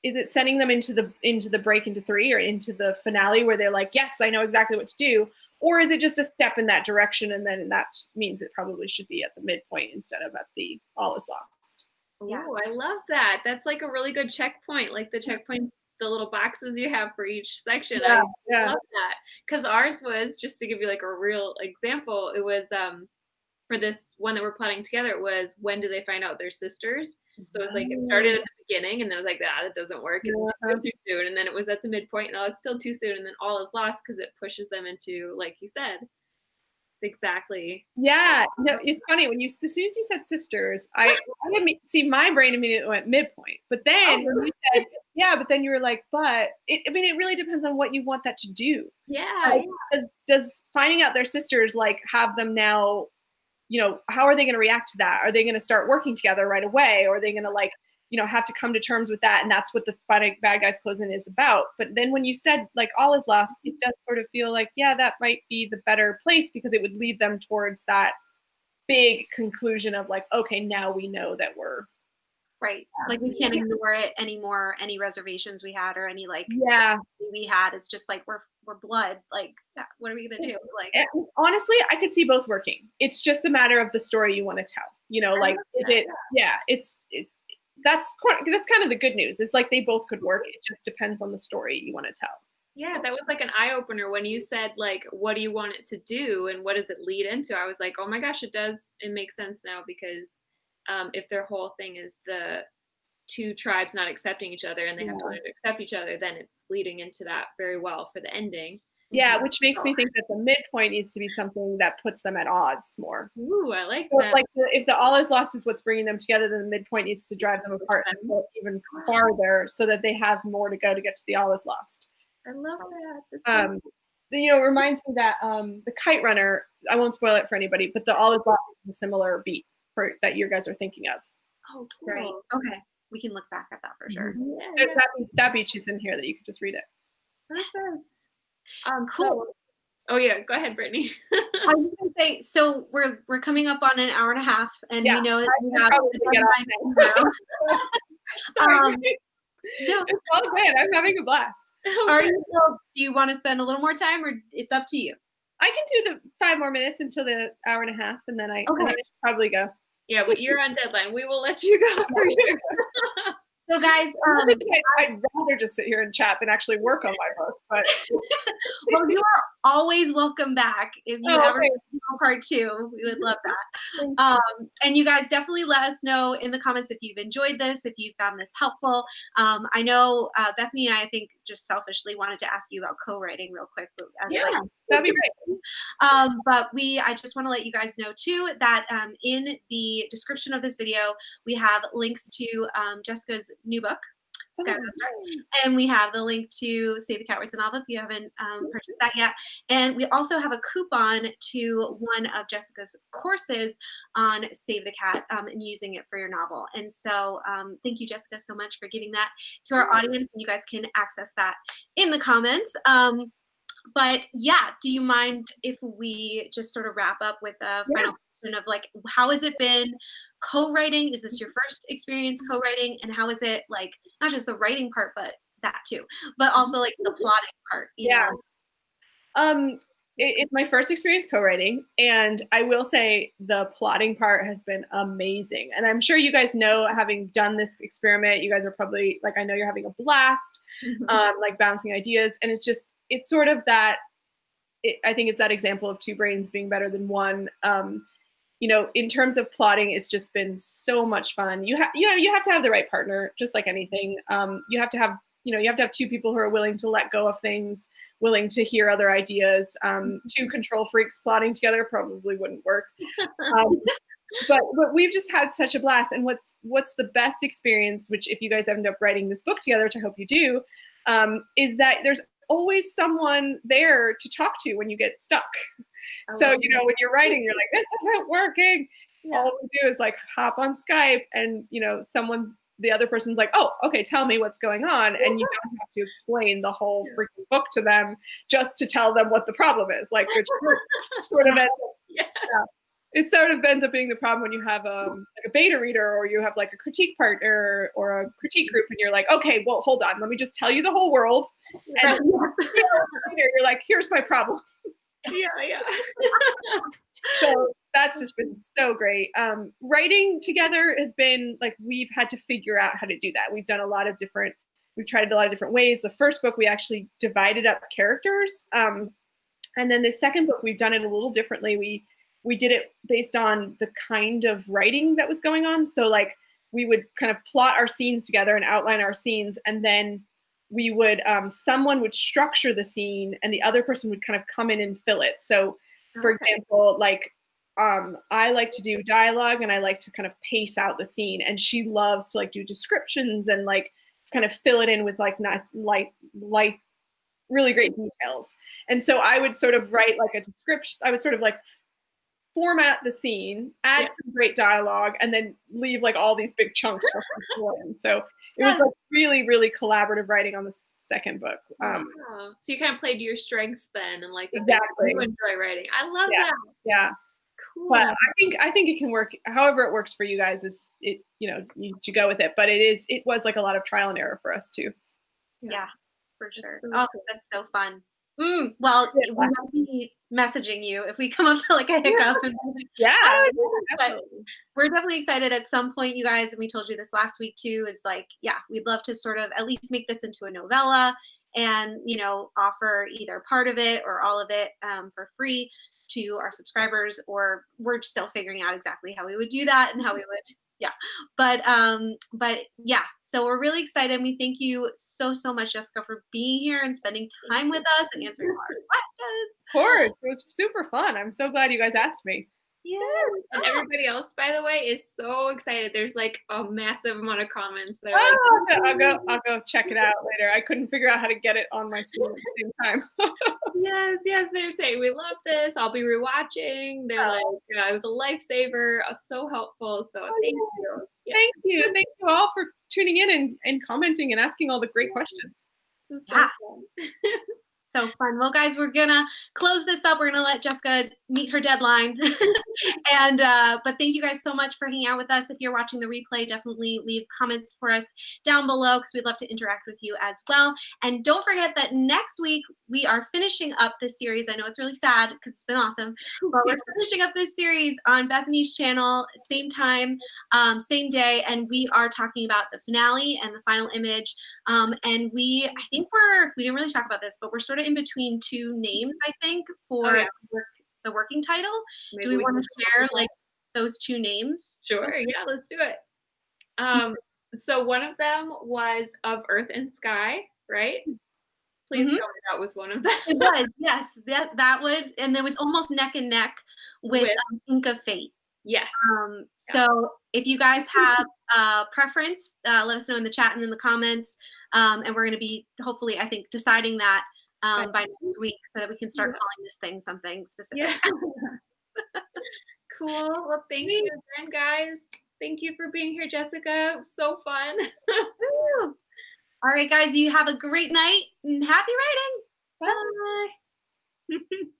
Is it sending them into the into the break into three or into the finale where they're like, yes, I know exactly what to do, or is it just a step in that direction and then that means it probably should be at the midpoint instead of at the all is lost. Yeah. Oh, I love that. That's like a really good checkpoint, like the checkpoints, the little boxes you have for each section. Yeah, I yeah. love that. Because ours was, just to give you like a real example, it was um for this one that we're plotting together, it was when do they find out they're sisters? So it was like it started at the beginning and then it was like, ah, that doesn't work. It's yeah. too soon. And then it was at the midpoint, no, it's still too soon. And then all is lost because it pushes them into, like you said, exactly. Yeah, oh, no, it's funny when you as soon as you said sisters, I, I see my brain immediately went midpoint. But then oh, when you said yeah, but then you were like, but it, I mean, it really depends on what you want that to do. Yeah, like, Does does finding out their sisters like have them now? You know, how are they going to react to that? Are they going to start working together right away, or are they going to like you know have to come to terms with that and that's what the bad, bad guys close in is about. But then when you said like all is lost it does sort of feel like yeah that might be the better place because it would lead them towards that big conclusion of like okay now we know that we're right. Like we can't ignore it anymore any reservations we had or any like yeah. we had it's just like we're we're blood like what are we gonna do? Like and honestly i could see both working. It's just a matter of the story you want to tell you know like is it yeah it's it, that's that's kind of the good news. It's like they both could work. It just depends on the story you want to tell. Yeah, that was like an eye opener when you said like, "What do you want it to do, and what does it lead into?" I was like, "Oh my gosh, it does. It makes sense now because um, if their whole thing is the two tribes not accepting each other and they yeah. have to learn to accept each other, then it's leading into that very well for the ending." Yeah, which makes me think that the midpoint needs to be something that puts them at odds more. Ooh, I like so that. Like the, if the all is lost is what's bringing them together, then the midpoint needs to drive them apart even farther, so that they have more to go to get to the all is lost. I love that. Um, the, you know, it reminds me that um, the Kite Runner. I won't spoil it for anybody, but the all is lost is a similar beat for that you guys are thinking of. Oh, cool. Great. Okay, we can look back at that for sure. Mm-hmm. Yeah, yeah. That, that beach is in here that you can just read it. Perfect. Um, cool. So, oh yeah, go ahead, Brittany. I was gonna say, so we're we're coming up on an hour and a half, and yeah, we know that we have um, no. It's all good. I'm having a blast. Are you still, do you want to spend a little more time, or it's up to you? I can do the five more minutes until the hour and a half, and then I, okay. I should probably go. Yeah, but you're on deadline. We will let you go for sure. So, guys, um, I'd rather just sit here and chat than actually work on my book. But well, you are always welcome back if you oh, ever part two. We would love that. Um, and you guys definitely let us know in the comments if you've enjoyed this, if you found this helpful. Um, I know uh, Bethany and I, I think, just selfishly wanted to ask you about co-writing real quick. yeah, like, that'd be great. Um, but we, I just want to let you guys know too that um, in the description of this video, we have links to um, Jessica's new book. And we have the link to Save the Cat a Novel if you haven't um, purchased that yet. And we also have a coupon to one of Jessica's courses on Save the Cat um, and using it for your novel. And so um, thank you, Jessica, so much for giving that to our audience. And you guys can access that in the comments. Um, but yeah, do you mind if we just sort of wrap up with a yeah. final question of like, how has it been co-writing? Is this your first experience co-writing? And how is it like, not just the writing part, but that too, but also like the plotting part? yeah. Know? Um, it's my first experience co-writing and i will say the plotting part has been amazing and i'm sure you guys know having done this experiment you guys are probably like i know you're having a blast mm-hmm. um, like bouncing ideas and it's just it's sort of that it, i think it's that example of two brains being better than one um, you know in terms of plotting it's just been so much fun. You have you know you have to have the right partner just like anything. Um, you have to have you know you have to have two people who are willing to let go of things willing to hear other ideas. Um, mm-hmm. two control freaks plotting together probably wouldn't work. Um, but but we've just had such a blast. And what's what's the best experience which if you guys end up writing this book together which i hope you do um, is that there's always someone there to talk to when you get stuck so you know when you're writing you're like this isn't working yeah. all we do is like hop on skype and you know someone's the other person's like, oh, okay, tell me what's going on. And you don't have to explain the whole freaking book to them just to tell them what the problem is. Like, which sort of ends up, yeah. It sort of ends up being the problem when you have um, like a beta reader or you have like a critique partner or a critique group and you're like, okay, well, hold on, let me just tell you the whole world. And you're like, here's my problem. Yeah, yeah. so that's just been so great. Um, writing together has been like we've had to figure out how to do that. We've done a lot of different, we've tried a lot of different ways. The first book we actually divided up characters, um, and then the second book we've done it a little differently. We we did it based on the kind of writing that was going on. So like we would kind of plot our scenes together and outline our scenes, and then we would um, someone would structure the scene, and the other person would kind of come in and fill it. So for example, like um, I like to do dialogue and I like to kind of pace out the scene. And she loves to like do descriptions and like kind of fill it in with like nice, light, light, really great details. And so I would sort of write like a description. I would sort of like format the scene, add yeah. some great dialogue, and then leave like all these big chunks for her So it was like really, really collaborative writing on the second book. Um, So you kind of played to your strengths then, and like exactly you enjoy writing. I love yeah. that. Yeah. Cool. But I think I think it can work however it works for you guys. is it you know you should go with it. But it is it was like a lot of trial and error for us too. Yeah, yeah for sure. oh, that's so fun. Mm, well, yeah. we must be messaging you if we come up to like a hiccup. And, yeah, but we're definitely excited at some point, you guys. And we told you this last week too. Is like, yeah, we'd love to sort of at least make this into a novella and you know offer either part of it or all of it um, for free to our subscribers or we're still figuring out exactly how we would do that and how we would yeah but um but yeah so we're really excited we thank you so so much jessica for being here and spending time with us and answering all our questions of course it was super fun i'm so glad you guys asked me Yes. And everybody else, by the way, is so excited. There's like a massive amount of comments. They're oh, like, I'll go, I'll go check it out later. I couldn't figure out how to get it on my screen at the same time. yes, yes. They're saying we love this. I'll be rewatching. They're oh. like, it was a lifesaver. Uh, so helpful. So oh, thank yeah. you. Thank you. Thank you all for tuning in and, and commenting and asking all the great questions. So yeah. So fun. Well, guys, we're gonna close this up. We're gonna let Jessica meet her deadline. and uh, but thank you guys so much for hanging out with us. If you're watching the replay, definitely leave comments for us down below because we'd love to interact with you as well. And don't forget that next week we are finishing up this series. I know it's really sad because it's been awesome, but we're finishing up this series on Bethany's channel, same time, um, same day, and we are talking about the finale and the final image. Um, and we, I think we're we didn't really talk about this, but we're sort of in between two names, I think, for oh, yeah. work, the working title. Maybe do we, we want to share like those two names? Sure. Yeah, let's do it. Um, so one of them was of Earth and Sky, right? Please mm-hmm. tell me that was one of them. it was, yes. That that would, and there was almost neck and neck with, with um, Ink of Fate. Yes. Um, so if you guys have a preference, uh, let us know in the chat and in the comments. Um, and we're going to be hopefully, I think, deciding that um, by next week so that we can start mm-hmm. calling this thing something specific. Yeah. cool. Well, thank Sweet. you again, guys. Thank you for being here, Jessica. so fun. All right, guys, you have a great night and happy writing. Bye. Bye.